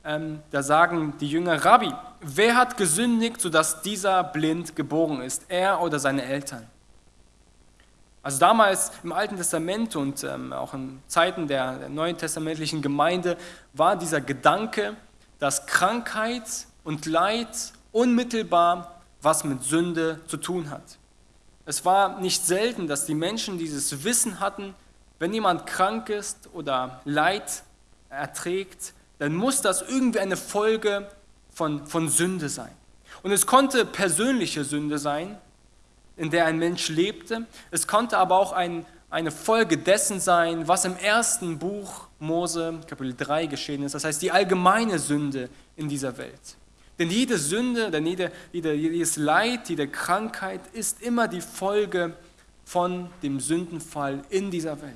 ähm, da sagen die Jünger, Rabbi, wer hat gesündigt, sodass dieser blind geboren ist, er oder seine Eltern? Also damals im Alten Testament und ähm, auch in Zeiten der, der neuen testamentlichen Gemeinde war dieser Gedanke, dass Krankheit und Leid unmittelbar was mit Sünde zu tun hat. Es war nicht selten, dass die Menschen dieses Wissen hatten, wenn jemand krank ist oder Leid erträgt, dann muss das irgendwie eine Folge von, von Sünde sein. Und es konnte persönliche Sünde sein, in der ein Mensch lebte. Es konnte aber auch ein, eine Folge dessen sein, was im ersten Buch Mose, Kapitel 3 geschehen ist. Das heißt, die allgemeine Sünde in dieser Welt. Denn jede Sünde, denn jede, jede, jedes Leid, jede Krankheit ist immer die Folge von dem Sündenfall in dieser Welt.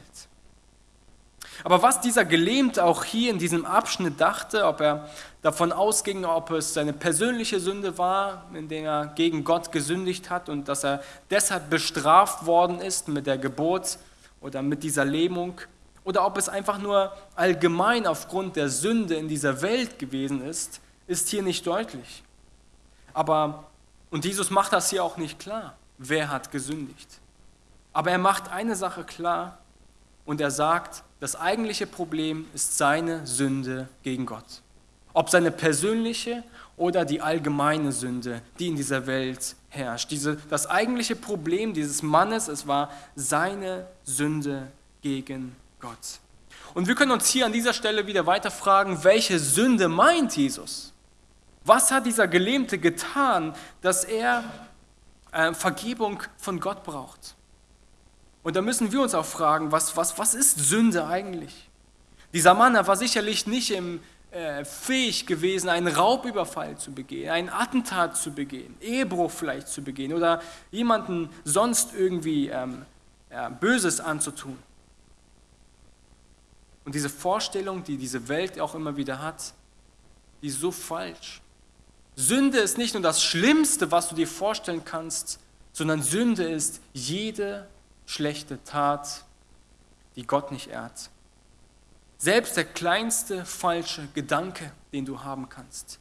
Aber was dieser Gelähmte auch hier in diesem Abschnitt dachte, ob er davon ausging, ob es seine persönliche Sünde war, in der er gegen Gott gesündigt hat und dass er deshalb bestraft worden ist mit der Geburt oder mit dieser Lähmung, oder ob es einfach nur allgemein aufgrund der Sünde in dieser Welt gewesen ist, ist hier nicht deutlich. Aber, und Jesus macht das hier auch nicht klar, wer hat gesündigt. Aber er macht eine Sache klar und er sagt, das eigentliche Problem ist seine Sünde gegen Gott. Ob seine persönliche oder die allgemeine Sünde, die in dieser Welt herrscht. Diese, das eigentliche Problem dieses Mannes, es war seine Sünde gegen Gott. Und wir können uns hier an dieser Stelle wieder weiter fragen, welche Sünde meint Jesus? Was hat dieser Gelähmte getan, dass er äh, Vergebung von Gott braucht? Und da müssen wir uns auch fragen, was, was, was ist Sünde eigentlich? Dieser Mann er war sicherlich nicht im, äh, fähig gewesen, einen Raubüberfall zu begehen, ein Attentat zu begehen, Ehebruch vielleicht zu begehen oder jemanden sonst irgendwie ähm, ja, Böses anzutun. Und diese Vorstellung, die diese Welt auch immer wieder hat, die ist so falsch. Sünde ist nicht nur das Schlimmste, was du dir vorstellen kannst, sondern Sünde ist jede schlechte Tat, die Gott nicht ehrt. Selbst der kleinste falsche Gedanke, den du haben kannst,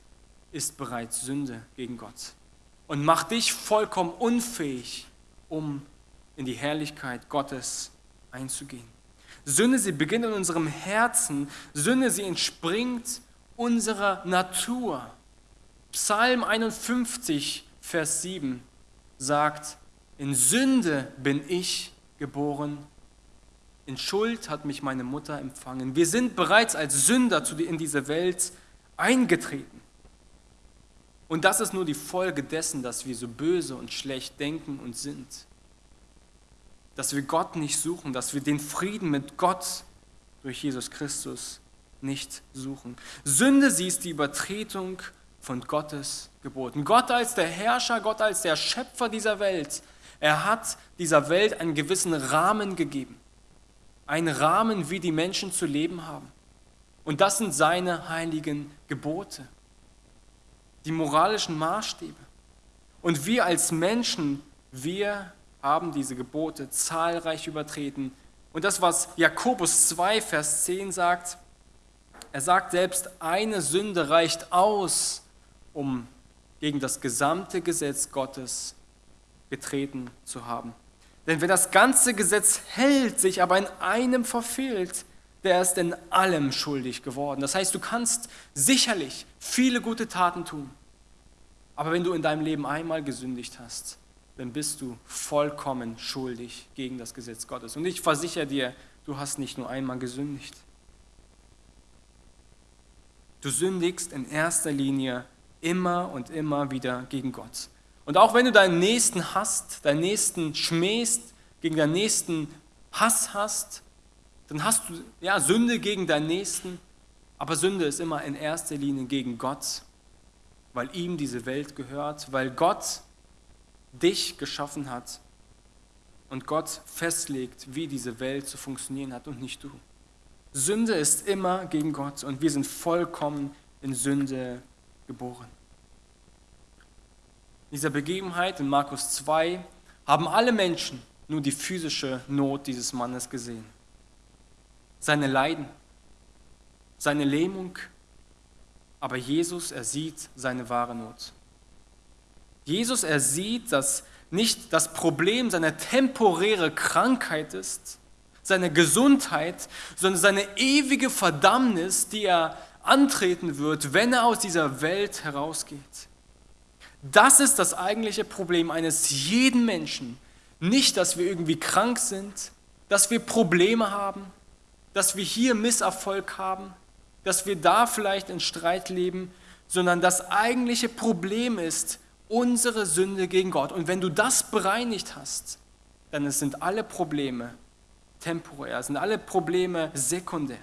ist bereits Sünde gegen Gott und macht dich vollkommen unfähig, um in die Herrlichkeit Gottes einzugehen. Sünde, sie beginnt in unserem Herzen. Sünde, sie entspringt unserer Natur. Psalm 51, Vers 7 sagt, in Sünde bin ich geboren, in Schuld hat mich meine Mutter empfangen. Wir sind bereits als Sünder in diese Welt eingetreten. Und das ist nur die Folge dessen, dass wir so böse und schlecht denken und sind. Dass wir Gott nicht suchen, dass wir den Frieden mit Gott durch Jesus Christus nicht suchen. Sünde, sie ist die Übertretung von Gottes Geboten. Gott als der Herrscher, Gott als der Schöpfer dieser Welt, er hat dieser Welt einen gewissen Rahmen gegeben. Einen Rahmen, wie die Menschen zu leben haben. Und das sind seine heiligen Gebote, die moralischen Maßstäbe. Und wir als Menschen, wir haben diese Gebote zahlreich übertreten. Und das, was Jakobus 2, Vers 10 sagt, er sagt selbst, eine Sünde reicht aus, um gegen das gesamte Gesetz Gottes getreten zu haben. Denn wer das ganze Gesetz hält, sich aber in einem verfehlt, der ist in allem schuldig geworden. Das heißt, du kannst sicherlich viele gute Taten tun, aber wenn du in deinem Leben einmal gesündigt hast, dann bist du vollkommen schuldig gegen das Gesetz Gottes. Und ich versichere dir, du hast nicht nur einmal gesündigt. Du sündigst in erster Linie immer und immer wieder gegen Gott. Und auch wenn du deinen Nächsten hast, deinen Nächsten schmähst, gegen deinen Nächsten Hass hast, dann hast du ja Sünde gegen deinen Nächsten, aber Sünde ist immer in erster Linie gegen Gott, weil ihm diese Welt gehört, weil Gott dich geschaffen hat und Gott festlegt, wie diese Welt zu funktionieren hat und nicht du. Sünde ist immer gegen Gott und wir sind vollkommen in Sünde geboren. Dieser Begebenheit in Markus 2 haben alle Menschen nur die physische Not dieses Mannes gesehen. Seine Leiden, seine Lähmung, aber Jesus, er sieht seine wahre Not. Jesus, er sieht, dass nicht das Problem seine temporäre Krankheit ist, seine Gesundheit, sondern seine ewige Verdammnis, die er antreten wird, wenn er aus dieser Welt herausgeht. Das ist das eigentliche Problem eines jeden Menschen. Nicht, dass wir irgendwie krank sind, dass wir Probleme haben, dass wir hier Misserfolg haben, dass wir da vielleicht in Streit leben, sondern das eigentliche Problem ist unsere Sünde gegen Gott. Und wenn du das bereinigt hast, dann sind alle Probleme temporär, sind alle Probleme sekundär.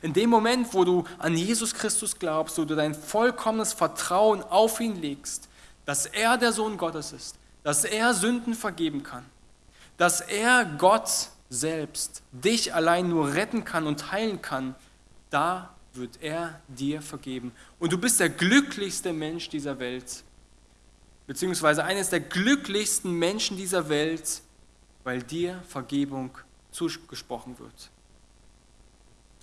In dem Moment, wo du an Jesus Christus glaubst, wo du dein vollkommenes Vertrauen auf ihn legst, dass er der Sohn Gottes ist, dass er Sünden vergeben kann, dass er Gott selbst dich allein nur retten kann und heilen kann, da wird er dir vergeben. Und du bist der glücklichste Mensch dieser Welt, beziehungsweise eines der glücklichsten Menschen dieser Welt, weil dir Vergebung zugesprochen wird.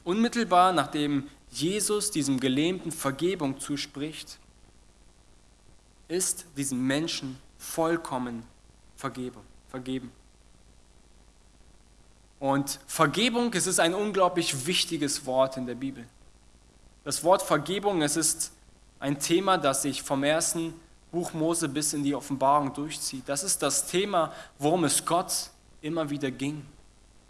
Unmittelbar nachdem Jesus diesem Gelähmten Vergebung zuspricht, ist diesem Menschen vollkommen Vergebung, vergeben. Und Vergebung, es ist ein unglaublich wichtiges Wort in der Bibel. Das Wort Vergebung, es ist ein Thema, das sich vom ersten Buch Mose bis in die Offenbarung durchzieht. Das ist das Thema, worum es Gott immer wieder ging.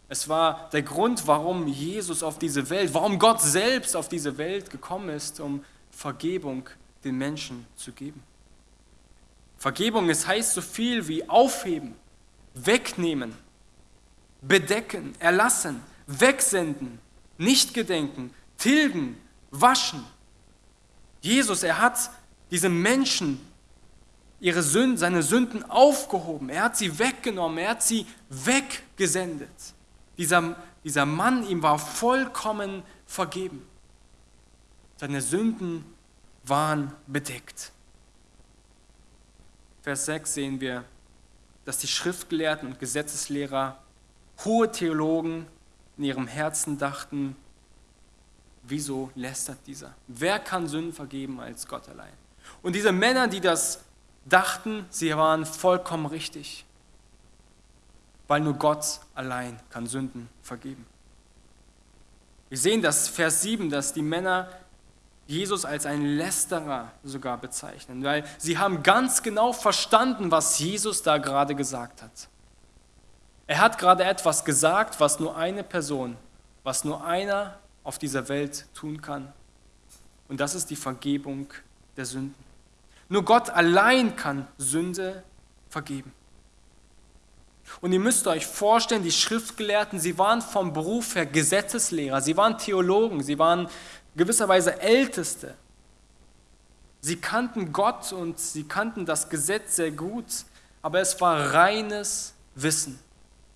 Es war der Grund, warum Jesus auf diese Welt, warum Gott selbst auf diese Welt gekommen ist, um Vergebung den Menschen zu geben. Vergebung, es heißt so viel wie aufheben, wegnehmen, bedecken, erlassen, wegsenden, nicht gedenken, tilgen, waschen. Jesus, er hat diese Menschen, ihre Sünden, seine Sünden aufgehoben. Er hat sie weggenommen, er hat sie weggesendet. Dieser, dieser Mann, ihm war vollkommen vergeben. Seine Sünden waren bedeckt. Vers 6 sehen wir, dass die Schriftgelehrten und Gesetzeslehrer, hohe Theologen in ihrem Herzen dachten, wieso lästert dieser? Wer kann Sünden vergeben als Gott allein? Und diese Männer, die das dachten, sie waren vollkommen richtig, weil nur Gott allein kann Sünden vergeben. Wir sehen das Vers 7, dass die Männer Jesus als einen Lästerer sogar bezeichnen, weil sie haben ganz genau verstanden, was Jesus da gerade gesagt hat. Er hat gerade etwas gesagt, was nur eine Person, was nur einer auf dieser Welt tun kann. Und das ist die Vergebung der Sünden. Nur Gott allein kann Sünde vergeben. Und ihr müsst euch vorstellen, die Schriftgelehrten, sie waren vom Beruf her Gesetzeslehrer, sie waren Theologen, sie waren gewisserweise Älteste. Sie kannten Gott und sie kannten das Gesetz sehr gut, aber es war reines Wissen.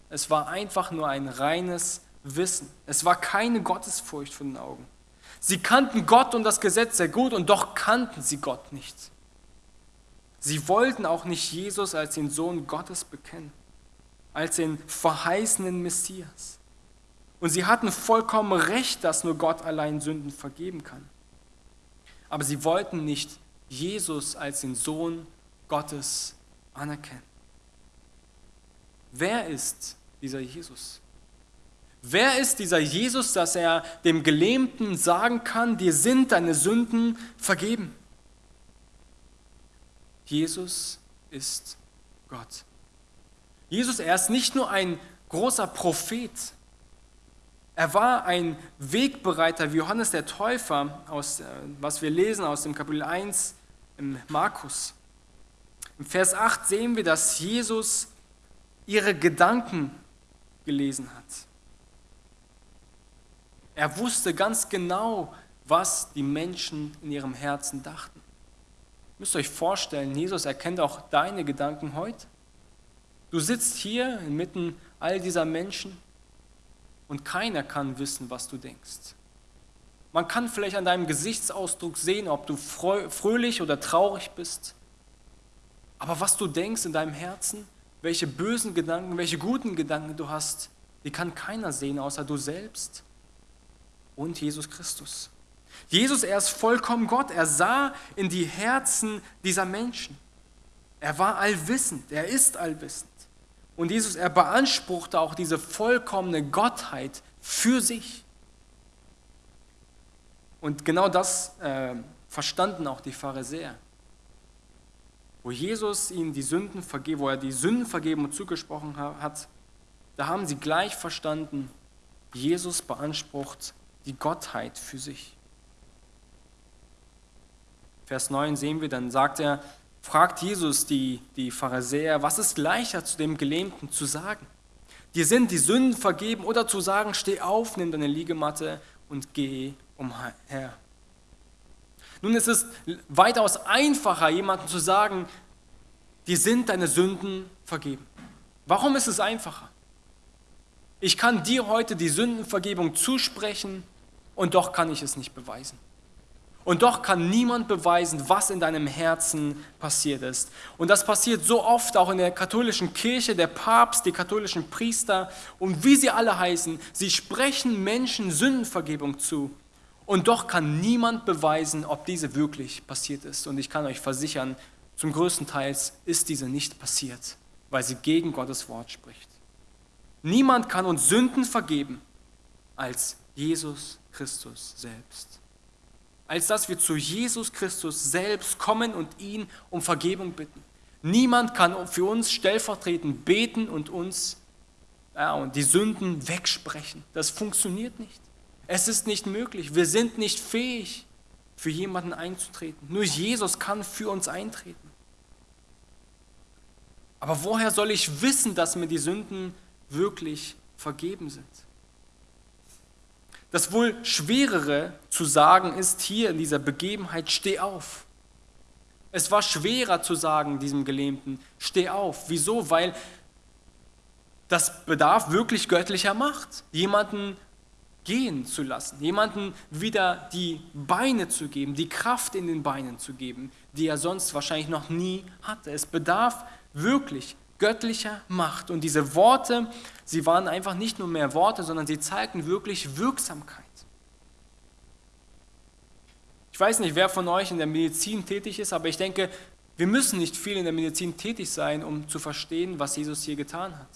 Es war einfach nur ein reines Wissen. Es war keine Gottesfurcht von den Augen. Sie kannten Gott und das Gesetz sehr gut und doch kannten sie Gott nicht. Sie wollten auch nicht Jesus als den Sohn Gottes bekennen, als den verheißenen Messias. Und sie hatten vollkommen recht, dass nur Gott allein Sünden vergeben kann. Aber sie wollten nicht Jesus als den Sohn Gottes anerkennen. Wer ist dieser Jesus? Wer ist dieser Jesus, dass er dem Gelähmten sagen kann, dir sind deine Sünden vergeben? Jesus ist Gott. Jesus, er ist nicht nur ein großer Prophet, er war ein Wegbereiter wie Johannes der Täufer, aus, äh, was wir lesen aus dem Kapitel 1 im Markus. Im Vers 8 sehen wir, dass Jesus ihre Gedanken gelesen hat. Er wusste ganz genau, was die Menschen in ihrem Herzen dachten. Ihr müsst euch vorstellen, Jesus erkennt auch deine Gedanken heute. Du sitzt hier inmitten all dieser Menschen und keiner kann wissen, was du denkst. Man kann vielleicht an deinem Gesichtsausdruck sehen, ob du fröhlich oder traurig bist. Aber was du denkst in deinem Herzen, welche bösen Gedanken, welche guten Gedanken du hast, die kann keiner sehen, außer du selbst und Jesus Christus. Jesus, er ist vollkommen Gott. Er sah in die Herzen dieser Menschen. Er war allwissend. Er ist allwissend. Und Jesus, er beanspruchte auch diese vollkommene Gottheit für sich. Und genau das äh, verstanden auch die Pharisäer. Wo Jesus ihnen die Sünden vergeben, wo er die Sünden vergeben und zugesprochen hat, da haben sie gleich verstanden, Jesus beansprucht die Gottheit für sich. Vers 9 sehen wir, dann sagt er, fragt Jesus die, die Pharisäer, was ist leichter zu dem Gelähmten zu sagen? Dir sind die Sünden vergeben oder zu sagen, steh auf, nimm deine Liegematte und geh umher. Nun ist es weitaus einfacher, jemandem zu sagen, dir sind deine Sünden vergeben. Warum ist es einfacher? Ich kann dir heute die Sündenvergebung zusprechen und doch kann ich es nicht beweisen. Und doch kann niemand beweisen, was in deinem Herzen passiert ist. Und das passiert so oft auch in der katholischen Kirche, der Papst, die katholischen Priester und wie sie alle heißen. Sie sprechen Menschen Sündenvergebung zu. Und doch kann niemand beweisen, ob diese wirklich passiert ist. Und ich kann euch versichern, zum größten Teil ist diese nicht passiert, weil sie gegen Gottes Wort spricht. Niemand kann uns Sünden vergeben als Jesus Christus selbst als dass wir zu Jesus Christus selbst kommen und ihn um Vergebung bitten. Niemand kann für uns stellvertretend beten und uns ja, und die Sünden wegsprechen. Das funktioniert nicht. Es ist nicht möglich. Wir sind nicht fähig, für jemanden einzutreten. Nur Jesus kann für uns eintreten. Aber woher soll ich wissen, dass mir die Sünden wirklich vergeben sind? Das wohl schwerere zu sagen ist hier in dieser Begebenheit, steh auf. Es war schwerer zu sagen diesem Gelähmten, steh auf. Wieso? Weil das bedarf wirklich göttlicher Macht, jemanden gehen zu lassen, jemanden wieder die Beine zu geben, die Kraft in den Beinen zu geben, die er sonst wahrscheinlich noch nie hatte. Es bedarf wirklich göttlicher Macht. Und diese Worte, sie waren einfach nicht nur mehr Worte, sondern sie zeigten wirklich Wirksamkeit. Ich weiß nicht, wer von euch in der Medizin tätig ist, aber ich denke, wir müssen nicht viel in der Medizin tätig sein, um zu verstehen, was Jesus hier getan hat.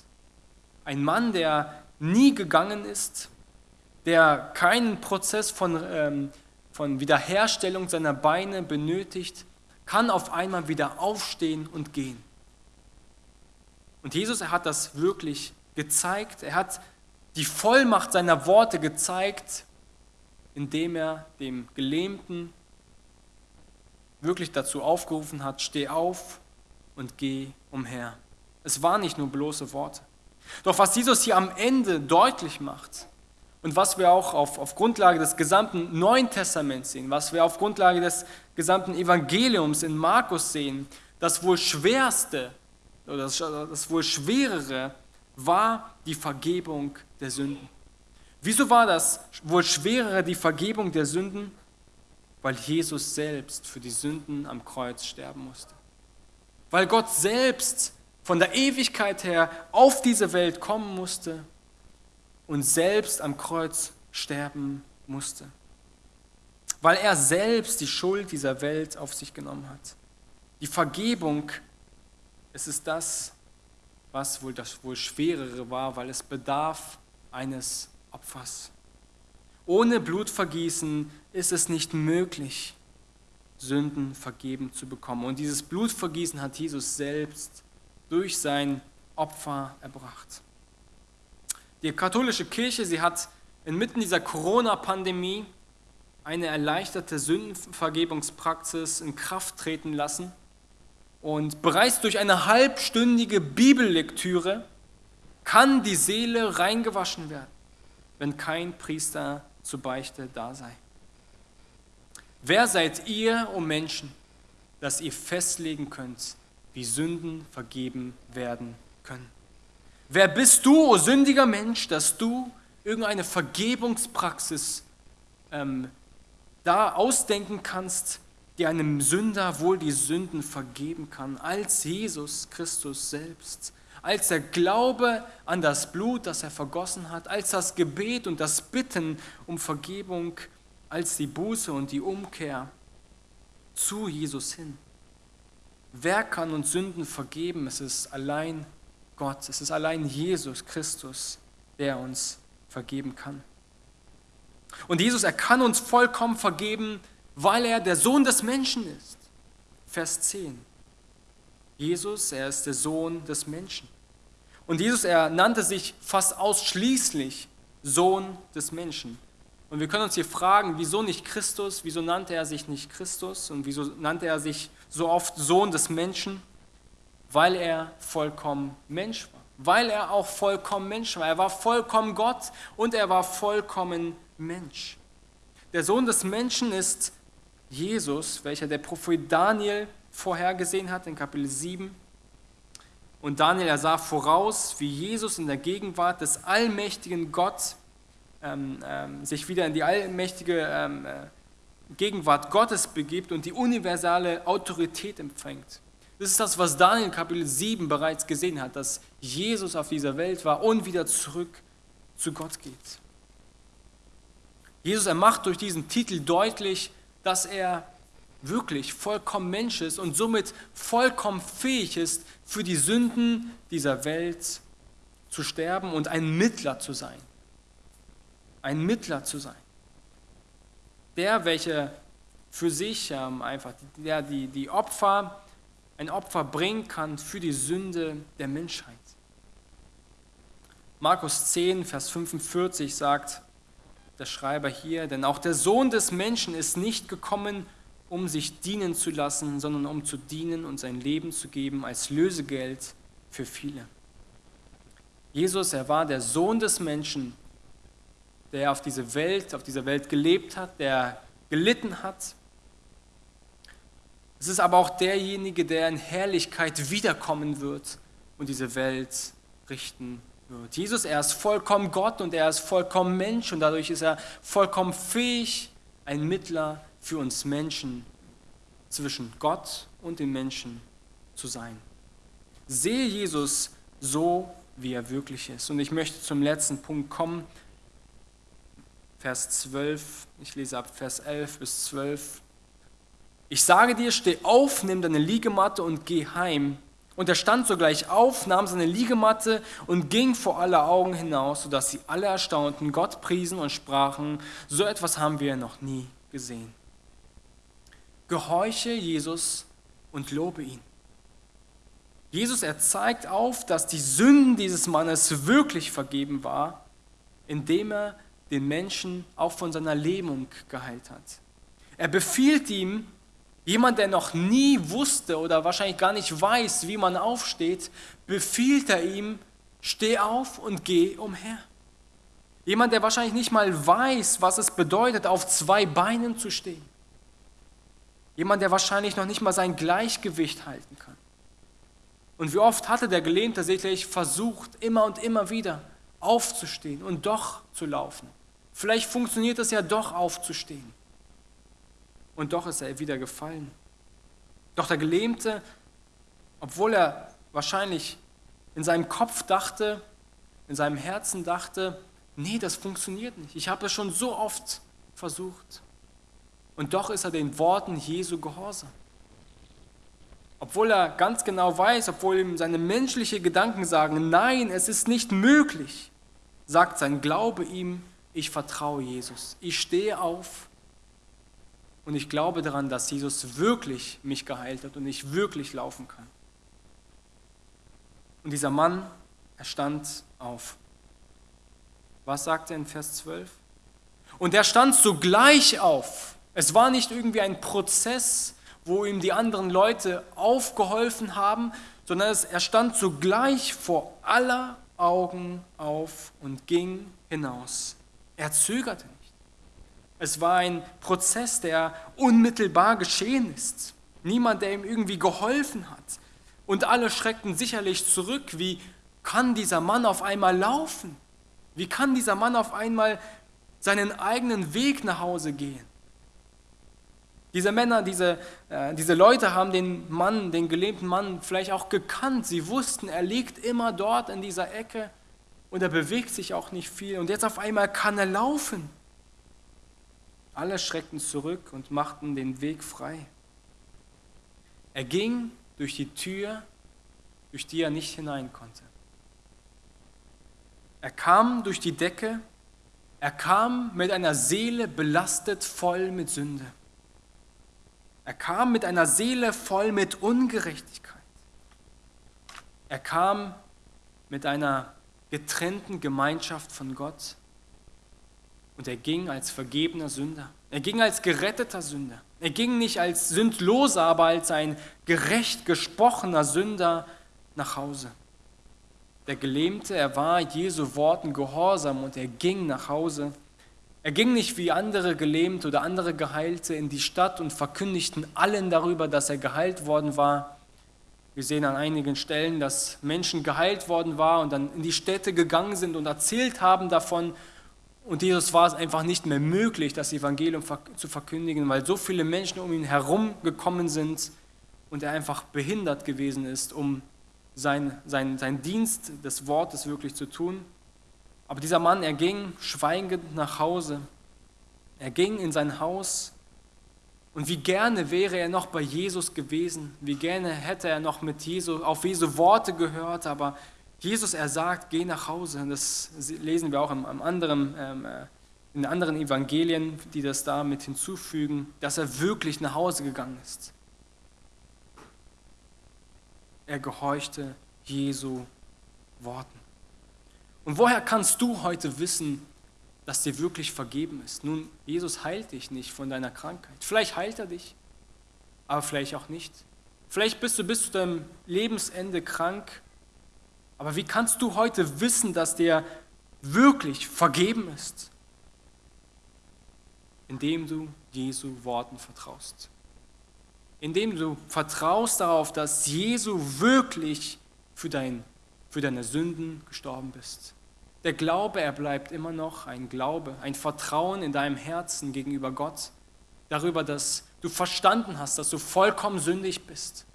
Ein Mann, der nie gegangen ist, der keinen Prozess von, ähm, von Wiederherstellung seiner Beine benötigt, kann auf einmal wieder aufstehen und gehen. Und Jesus, er hat das wirklich gezeigt. Er hat die Vollmacht seiner Worte gezeigt, indem er dem Gelähmten wirklich dazu aufgerufen hat, steh auf und geh umher. Es waren nicht nur bloße Worte. Doch was Jesus hier am Ende deutlich macht und was wir auch auf, auf Grundlage des gesamten Neuen Testaments sehen, was wir auf Grundlage des gesamten Evangeliums in Markus sehen, das wohl schwerste oder das, das wohl schwerere war die Vergebung der Sünden. Wieso war das wohl schwerere die Vergebung der Sünden? Weil Jesus selbst für die Sünden am Kreuz sterben musste. Weil Gott selbst von der Ewigkeit her auf diese Welt kommen musste und selbst am Kreuz sterben musste. Weil er selbst die Schuld dieser Welt auf sich genommen hat. Die Vergebung es ist das, was wohl das wohl schwerere war, weil es bedarf eines Opfers. Ohne Blutvergießen ist es nicht möglich, Sünden vergeben zu bekommen. Und dieses Blutvergießen hat Jesus selbst durch sein Opfer erbracht. Die katholische Kirche, sie hat inmitten dieser Corona-Pandemie eine erleichterte Sündenvergebungspraxis in Kraft treten lassen – und bereits durch eine halbstündige Bibellektüre kann die Seele reingewaschen werden, wenn kein Priester zur Beichte da sei. Wer seid ihr, o Menschen, dass ihr festlegen könnt, wie Sünden vergeben werden können? Wer bist du, o sündiger Mensch, dass du irgendeine Vergebungspraxis ähm, da ausdenken kannst, die einem Sünder wohl die Sünden vergeben kann, als Jesus Christus selbst, als der Glaube an das Blut, das er vergossen hat, als das Gebet und das Bitten um Vergebung, als die Buße und die Umkehr zu Jesus hin. Wer kann uns Sünden vergeben? Es ist allein Gott, es ist allein Jesus Christus, der uns vergeben kann. Und Jesus, er kann uns vollkommen vergeben, weil er der Sohn des Menschen ist. Vers 10. Jesus, er ist der Sohn des Menschen. Und Jesus, er nannte sich fast ausschließlich Sohn des Menschen. Und wir können uns hier fragen, wieso nicht Christus, wieso nannte er sich nicht Christus und wieso nannte er sich so oft Sohn des Menschen? Weil er vollkommen Mensch war. Weil er auch vollkommen Mensch war. Er war vollkommen Gott und er war vollkommen Mensch. Der Sohn des Menschen ist Jesus, welcher der Prophet Daniel vorhergesehen hat in Kapitel 7. Und Daniel, er sah voraus, wie Jesus in der Gegenwart des allmächtigen Gott ähm, ähm, sich wieder in die allmächtige ähm, äh, Gegenwart Gottes begibt und die universale Autorität empfängt. Das ist das, was Daniel Kapitel 7 bereits gesehen hat, dass Jesus auf dieser Welt war und wieder zurück zu Gott geht. Jesus, er macht durch diesen Titel deutlich, dass er wirklich vollkommen Mensch ist und somit vollkommen fähig ist, für die Sünden dieser Welt zu sterben und ein Mittler zu sein. Ein Mittler zu sein. Der, welcher für sich ähm, einfach, der die, die Opfer, ein Opfer bringen kann für die Sünde der Menschheit. Markus 10, Vers 45 sagt, der Schreiber hier, denn auch der Sohn des Menschen ist nicht gekommen, um sich dienen zu lassen, sondern um zu dienen und sein Leben zu geben als Lösegeld für viele. Jesus, er war der Sohn des Menschen, der auf diese Welt, auf dieser Welt gelebt hat, der gelitten hat. Es ist aber auch derjenige, der in Herrlichkeit wiederkommen wird und diese Welt richten wird. Jesus, er ist vollkommen Gott und er ist vollkommen Mensch und dadurch ist er vollkommen fähig, ein Mittler für uns Menschen zwischen Gott und den Menschen zu sein. Sehe Jesus so, wie er wirklich ist. Und ich möchte zum letzten Punkt kommen. Vers 12, ich lese ab Vers 11 bis 12. Ich sage dir, steh auf, nimm deine Liegematte und geh heim. Und er stand sogleich auf, nahm seine Liegematte und ging vor aller Augen hinaus, sodass sie alle erstaunten, Gott priesen und sprachen, so etwas haben wir noch nie gesehen. Gehorche Jesus und lobe ihn. Jesus, er zeigt auf, dass die Sünden dieses Mannes wirklich vergeben war, indem er den Menschen auch von seiner Lähmung geheilt hat. Er befiehlt ihm, jemand, der noch nie wusste oder wahrscheinlich gar nicht weiß, wie man aufsteht, befiehlt er ihm, steh auf und geh umher. Jemand, der wahrscheinlich nicht mal weiß, was es bedeutet, auf zwei Beinen zu stehen. Jemand, der wahrscheinlich noch nicht mal sein Gleichgewicht halten kann. Und wie oft hatte der Gelähmte sicherlich versucht, immer und immer wieder aufzustehen und doch zu laufen. Vielleicht funktioniert es ja doch aufzustehen. Und doch ist er wieder gefallen. Doch der Gelähmte, obwohl er wahrscheinlich in seinem Kopf dachte, in seinem Herzen dachte, nee, das funktioniert nicht. Ich habe es schon so oft versucht. Und doch ist er den Worten Jesu gehorsam. Obwohl er ganz genau weiß, obwohl ihm seine menschlichen Gedanken sagen, nein, es ist nicht möglich, sagt sein Glaube ihm, ich vertraue Jesus. Ich stehe auf und ich glaube daran, dass Jesus wirklich mich geheilt hat und ich wirklich laufen kann. Und dieser Mann, er stand auf. Was sagt er in Vers 12? Und er stand sogleich auf. Es war nicht irgendwie ein Prozess, wo ihm die anderen Leute aufgeholfen haben, sondern er stand sogleich vor aller Augen auf und ging hinaus. Er zögerte nicht. Es war ein Prozess, der unmittelbar geschehen ist. Niemand, der ihm irgendwie geholfen hat. Und alle schreckten sicherlich zurück. Wie kann dieser Mann auf einmal laufen? Wie kann dieser Mann auf einmal seinen eigenen Weg nach Hause gehen? Diese Männer, diese, äh, diese Leute haben den Mann, den gelähmten Mann vielleicht auch gekannt. Sie wussten, er liegt immer dort in dieser Ecke und er bewegt sich auch nicht viel. Und jetzt auf einmal kann er laufen. Alle schreckten zurück und machten den Weg frei. Er ging durch die Tür, durch die er nicht hinein konnte. Er kam durch die Decke, er kam mit einer Seele belastet voll mit Sünde. Er kam mit einer Seele voll mit Ungerechtigkeit. Er kam mit einer getrennten Gemeinschaft von Gott und er ging als vergebener Sünder. Er ging als geretteter Sünder. Er ging nicht als sündloser, aber als ein gerecht gesprochener Sünder nach Hause. Der Gelähmte, er war Jesu Worten gehorsam und er ging nach Hause er ging nicht wie andere Gelähmte oder andere Geheilte in die Stadt und verkündigten allen darüber, dass er geheilt worden war. Wir sehen an einigen Stellen, dass Menschen geheilt worden waren und dann in die Städte gegangen sind und erzählt haben davon. Und Jesus war es einfach nicht mehr möglich, das Evangelium zu verkündigen, weil so viele Menschen um ihn herum gekommen sind und er einfach behindert gewesen ist, um sein, sein, sein Dienst des Wortes wirklich zu tun. Aber dieser Mann, er ging schweigend nach Hause. Er ging in sein Haus. Und wie gerne wäre er noch bei Jesus gewesen. Wie gerne hätte er noch mit Jesus, auf Jesu Worte gehört. Aber Jesus, er sagt, geh nach Hause. Das lesen wir auch im, im anderen, ähm, äh, in anderen Evangelien, die das da mit hinzufügen, dass er wirklich nach Hause gegangen ist. Er gehorchte Jesu Worten. Und woher kannst du heute wissen, dass dir wirklich vergeben ist? Nun, Jesus heilt dich nicht von deiner Krankheit. Vielleicht heilt er dich, aber vielleicht auch nicht. Vielleicht bist du bis zu deinem Lebensende krank. Aber wie kannst du heute wissen, dass dir wirklich vergeben ist? Indem du Jesu Worten vertraust. Indem du vertraust darauf, dass Jesu wirklich für, dein, für deine Sünden gestorben bist. Der Glaube, er bleibt immer noch ein Glaube, ein Vertrauen in deinem Herzen gegenüber Gott, darüber, dass du verstanden hast, dass du vollkommen sündig bist,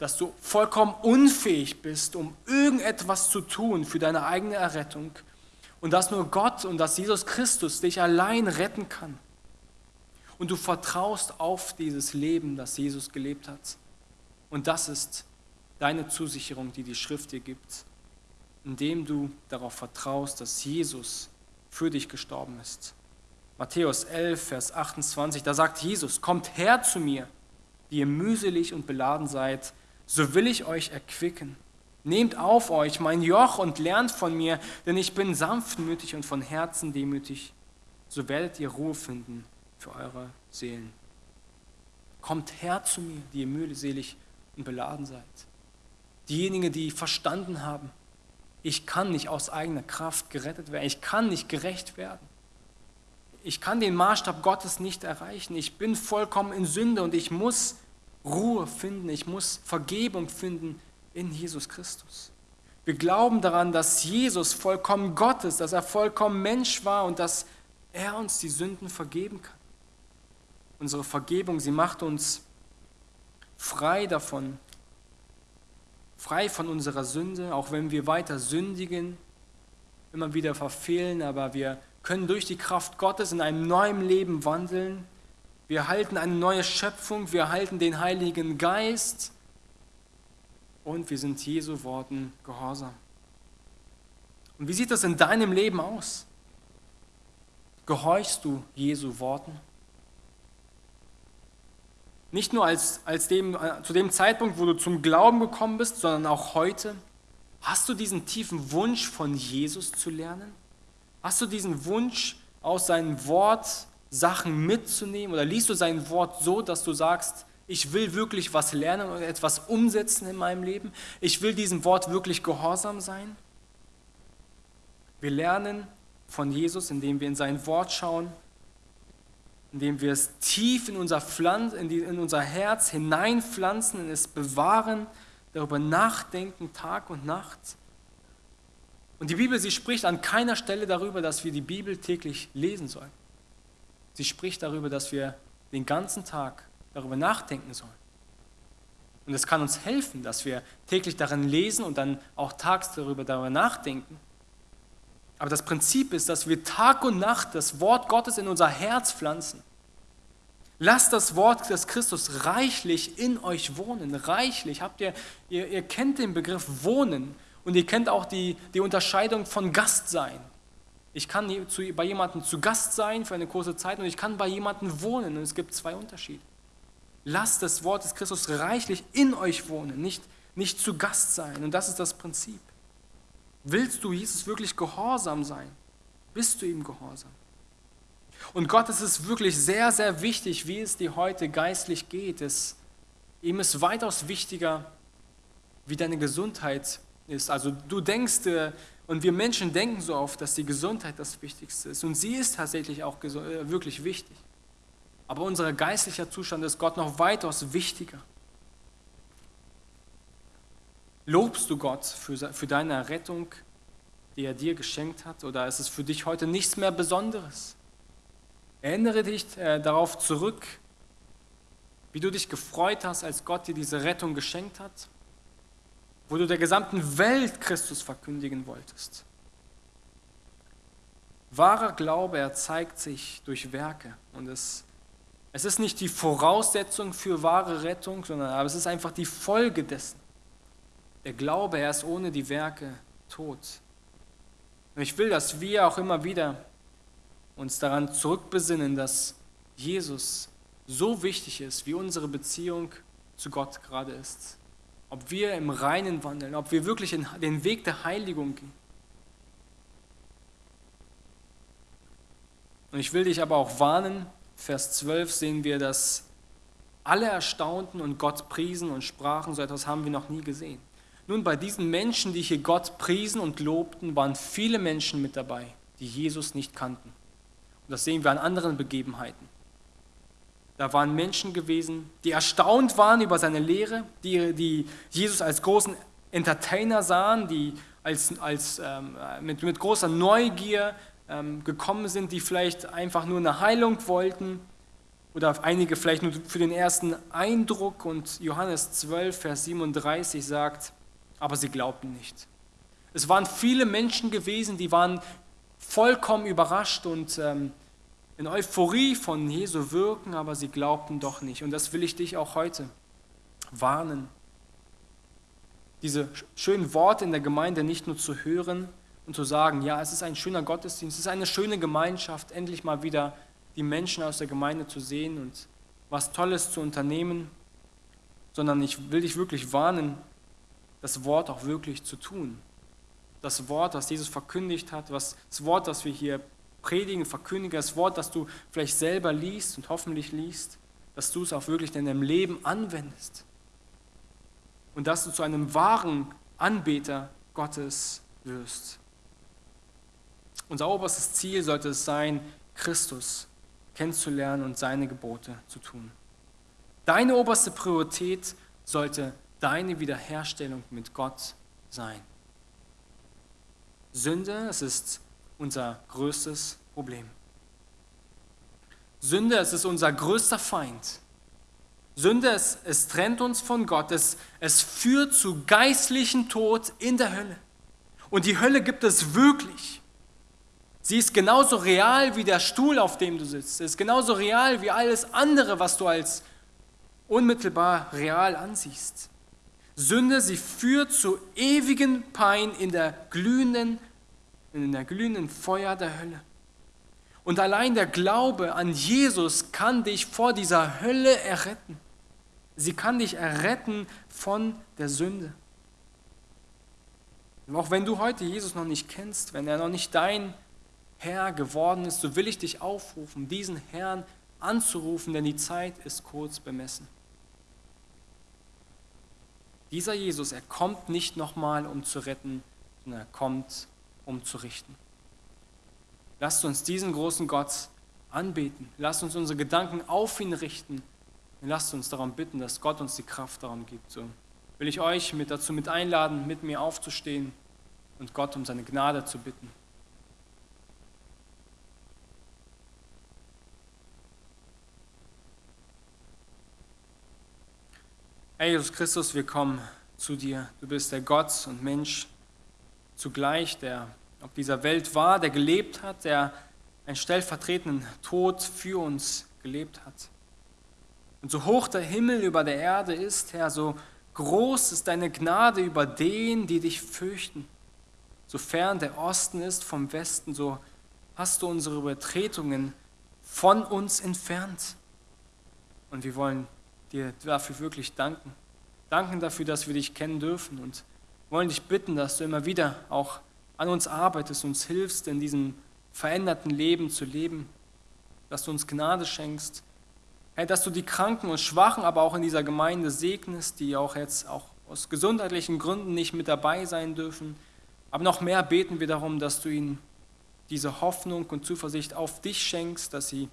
dass du vollkommen unfähig bist, um irgendetwas zu tun für deine eigene Errettung und dass nur Gott und dass Jesus Christus dich allein retten kann. Und du vertraust auf dieses Leben, das Jesus gelebt hat. Und das ist deine Zusicherung, die die Schrift dir gibt, indem du darauf vertraust, dass Jesus für dich gestorben ist. Matthäus 11, Vers 28, da sagt Jesus, kommt her zu mir, die ihr mühselig und beladen seid, so will ich euch erquicken. Nehmt auf euch mein Joch und lernt von mir, denn ich bin sanftmütig und von Herzen demütig, so werdet ihr Ruhe finden für eure Seelen. Kommt her zu mir, die ihr mühselig und beladen seid. Diejenigen, die verstanden haben, ich kann nicht aus eigener Kraft gerettet werden, ich kann nicht gerecht werden. Ich kann den Maßstab Gottes nicht erreichen. Ich bin vollkommen in Sünde und ich muss Ruhe finden, ich muss Vergebung finden in Jesus Christus. Wir glauben daran, dass Jesus vollkommen Gott ist, dass er vollkommen Mensch war und dass er uns die Sünden vergeben kann. Unsere Vergebung, sie macht uns frei davon, frei von unserer Sünde, auch wenn wir weiter sündigen, immer wieder verfehlen, aber wir können durch die Kraft Gottes in einem neuen Leben wandeln. Wir halten eine neue Schöpfung, wir halten den Heiligen Geist und wir sind Jesu Worten gehorsam. Und wie sieht das in deinem Leben aus? Gehorchst du Jesu Worten? Nicht nur als, als dem, äh, zu dem Zeitpunkt, wo du zum Glauben gekommen bist, sondern auch heute. Hast du diesen tiefen Wunsch von Jesus zu lernen? Hast du diesen Wunsch, aus seinem Wort Sachen mitzunehmen? Oder liest du sein Wort so, dass du sagst, ich will wirklich was lernen und etwas umsetzen in meinem Leben? Ich will diesem Wort wirklich gehorsam sein? Wir lernen von Jesus, indem wir in sein Wort schauen, indem wir es tief in unser, Pflanz, in, die, in unser Herz hineinpflanzen, in es bewahren, darüber nachdenken Tag und Nacht. Und die Bibel, sie spricht an keiner Stelle darüber, dass wir die Bibel täglich lesen sollen. Sie spricht darüber, dass wir den ganzen Tag darüber nachdenken sollen. Und es kann uns helfen, dass wir täglich darin lesen und dann auch tags darüber, darüber nachdenken. Aber das Prinzip ist, dass wir Tag und Nacht das Wort Gottes in unser Herz pflanzen. Lasst das Wort des Christus reichlich in euch wohnen. Reichlich. Habt ihr, ihr, ihr kennt den Begriff wohnen und ihr kennt auch die, die Unterscheidung von Gast sein. Ich kann bei jemandem zu Gast sein für eine kurze Zeit und ich kann bei jemandem wohnen. Und es gibt zwei Unterschiede. Lasst das Wort des Christus reichlich in euch wohnen, nicht, nicht zu Gast sein. Und das ist das Prinzip. Willst du Jesus wirklich gehorsam sein? Bist du ihm gehorsam? Und Gott es ist wirklich sehr, sehr wichtig, wie es dir heute geistlich geht. Es, ihm ist weitaus wichtiger, wie deine Gesundheit ist. Also du denkst, äh, und wir Menschen denken so oft, dass die Gesundheit das Wichtigste ist. Und sie ist tatsächlich auch äh, wirklich wichtig. Aber unser geistlicher Zustand ist Gott noch weitaus wichtiger. Lobst du Gott für, für deine Errettung, die er dir geschenkt hat, oder ist es für dich heute nichts mehr Besonderes? Erinnere dich äh, darauf zurück, wie du dich gefreut hast, als Gott dir diese Rettung geschenkt hat, wo du der gesamten Welt Christus verkündigen wolltest. Wahrer Glaube, er zeigt sich durch Werke und es, es ist nicht die Voraussetzung für wahre Rettung, sondern aber es ist einfach die Folge dessen. Der Glaube, er ist ohne die Werke tot. Und ich will, dass wir auch immer wieder uns daran zurückbesinnen, dass Jesus so wichtig ist, wie unsere Beziehung zu Gott gerade ist. Ob wir im Reinen wandeln, ob wir wirklich in den Weg der Heiligung gehen. Und ich will dich aber auch warnen, Vers 12 sehen wir, dass alle erstaunten und Gott priesen und sprachen, so etwas haben wir noch nie gesehen. Nun, bei diesen Menschen, die hier Gott priesen und lobten, waren viele Menschen mit dabei, die Jesus nicht kannten. Und das sehen wir an anderen Begebenheiten. Da waren Menschen gewesen, die erstaunt waren über seine Lehre, die, die Jesus als großen Entertainer sahen, die als, als, ähm, mit, mit großer Neugier ähm, gekommen sind, die vielleicht einfach nur eine Heilung wollten oder einige vielleicht nur für den ersten Eindruck. Und Johannes 12, Vers 37 sagt, aber sie glaubten nicht. Es waren viele Menschen gewesen, die waren vollkommen überrascht und ähm, in Euphorie von Jesu wirken, aber sie glaubten doch nicht. Und das will ich dich auch heute warnen. Diese schönen Worte in der Gemeinde nicht nur zu hören und zu sagen, ja, es ist ein schöner Gottesdienst, es ist eine schöne Gemeinschaft, endlich mal wieder die Menschen aus der Gemeinde zu sehen und was Tolles zu unternehmen, sondern ich will dich wirklich warnen, das Wort auch wirklich zu tun. Das Wort, das Jesus verkündigt hat, was, das Wort, das wir hier predigen, verkündigen, das Wort, das du vielleicht selber liest und hoffentlich liest, dass du es auch wirklich in deinem Leben anwendest. Und dass du zu einem wahren Anbeter Gottes wirst. Unser oberstes Ziel sollte es sein, Christus kennenzulernen und seine Gebote zu tun. Deine oberste Priorität sollte deine Wiederherstellung mit Gott sein. Sünde, es ist unser größtes Problem. Sünde, es ist unser größter Feind. Sünde, es, es trennt uns von Gott. Es, es führt zu geistlichen Tod in der Hölle. Und die Hölle gibt es wirklich. Sie ist genauso real wie der Stuhl, auf dem du sitzt. Sie ist genauso real wie alles andere, was du als unmittelbar real ansiehst. Sünde, sie führt zu ewigen Pein in der glühenden, in der glühenden Feuer der Hölle. Und allein der Glaube an Jesus kann dich vor dieser Hölle erretten. Sie kann dich erretten von der Sünde. Und auch wenn du heute Jesus noch nicht kennst, wenn er noch nicht dein Herr geworden ist, so will ich dich aufrufen, diesen Herrn anzurufen, denn die Zeit ist kurz bemessen. Dieser Jesus, er kommt nicht nochmal, um zu retten, sondern er kommt, um zu richten. Lasst uns diesen großen Gott anbeten. Lasst uns unsere Gedanken auf ihn richten. Und lasst uns darum bitten, dass Gott uns die Kraft darum gibt. So will ich euch mit dazu mit einladen, mit mir aufzustehen und Gott um seine Gnade zu bitten. Herr Jesus Christus, wir kommen zu dir. Du bist der Gott und Mensch zugleich, der auf dieser Welt war, der gelebt hat, der einen stellvertretenden Tod für uns gelebt hat. Und so hoch der Himmel über der Erde ist, Herr, so groß ist deine Gnade über den, die dich fürchten. So fern der Osten ist vom Westen, so hast du unsere Übertretungen von uns entfernt. Und wir wollen dir dafür wirklich danken. Danken dafür, dass wir dich kennen dürfen und wollen dich bitten, dass du immer wieder auch an uns arbeitest, uns hilfst, in diesem veränderten Leben zu leben, dass du uns Gnade schenkst, Herr, dass du die Kranken und Schwachen aber auch in dieser Gemeinde segnest, die auch jetzt auch aus gesundheitlichen Gründen nicht mit dabei sein dürfen. Aber noch mehr beten wir darum, dass du ihnen diese Hoffnung und Zuversicht auf dich schenkst, dass sie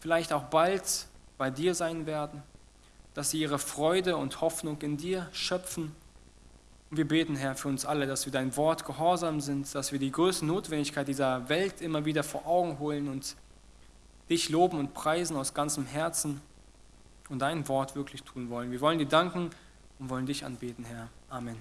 vielleicht auch bald bei dir sein werden dass sie ihre Freude und Hoffnung in dir schöpfen. Wir beten, Herr, für uns alle, dass wir dein Wort gehorsam sind, dass wir die größte Notwendigkeit dieser Welt immer wieder vor Augen holen und dich loben und preisen aus ganzem Herzen und dein Wort wirklich tun wollen. Wir wollen dir danken und wollen dich anbeten, Herr. Amen.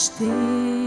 stay.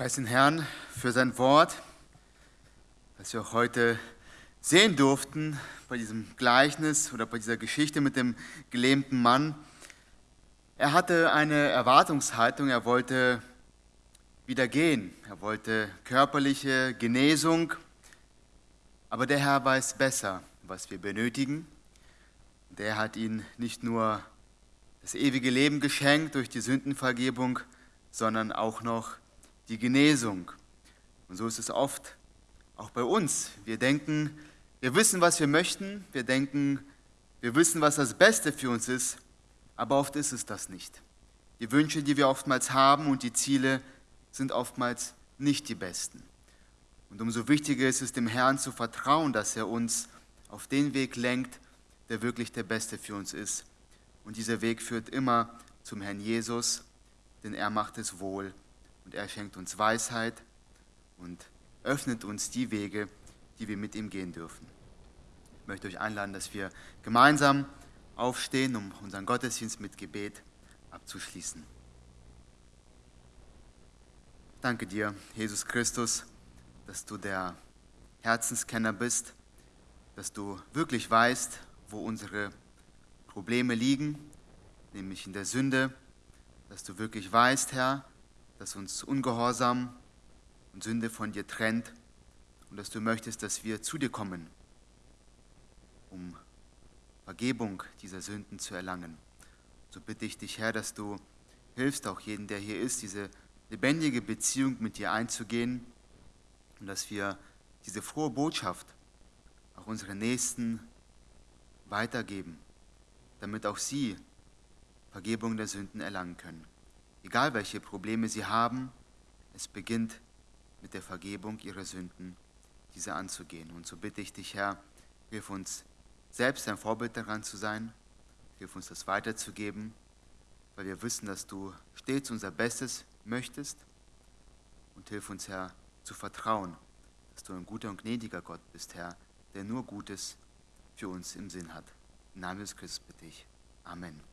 Preis den Herrn für sein Wort, das wir auch heute sehen durften bei diesem Gleichnis oder bei dieser Geschichte mit dem gelähmten Mann. Er hatte eine Erwartungshaltung, er wollte wieder gehen, er wollte körperliche Genesung, aber der Herr weiß besser, was wir benötigen. Der hat ihn nicht nur das ewige Leben geschenkt durch die Sündenvergebung, sondern auch noch die Genesung. Und so ist es oft auch bei uns. Wir denken, wir wissen, was wir möchten, wir denken, wir wissen, was das Beste für uns ist, aber oft ist es das nicht. Die Wünsche, die wir oftmals haben und die Ziele sind oftmals nicht die besten. Und umso wichtiger ist es, dem Herrn zu vertrauen, dass er uns auf den Weg lenkt, der wirklich der beste für uns ist. Und dieser Weg führt immer zum Herrn Jesus, denn er macht es wohl und er schenkt uns Weisheit und öffnet uns die Wege, die wir mit ihm gehen dürfen. Ich möchte euch einladen, dass wir gemeinsam aufstehen, um unseren Gottesdienst mit Gebet abzuschließen. Danke dir, Jesus Christus, dass du der Herzenskenner bist, dass du wirklich weißt, wo unsere Probleme liegen, nämlich in der Sünde, dass du wirklich weißt, Herr, dass uns Ungehorsam und Sünde von dir trennt und dass du möchtest, dass wir zu dir kommen, um Vergebung dieser Sünden zu erlangen. So bitte ich dich, Herr, dass du hilfst, auch jeden, der hier ist, diese lebendige Beziehung mit dir einzugehen und dass wir diese frohe Botschaft auch unseren Nächsten weitergeben, damit auch sie Vergebung der Sünden erlangen können. Egal welche Probleme sie haben, es beginnt mit der Vergebung ihrer Sünden, diese anzugehen. Und so bitte ich dich, Herr, hilf uns selbst ein Vorbild daran zu sein, hilf uns das weiterzugeben, weil wir wissen, dass du stets unser Bestes möchtest und hilf uns, Herr, zu vertrauen, dass du ein guter und gnädiger Gott bist, Herr, der nur Gutes für uns im Sinn hat. Im Namen des Christus bitte ich. Amen.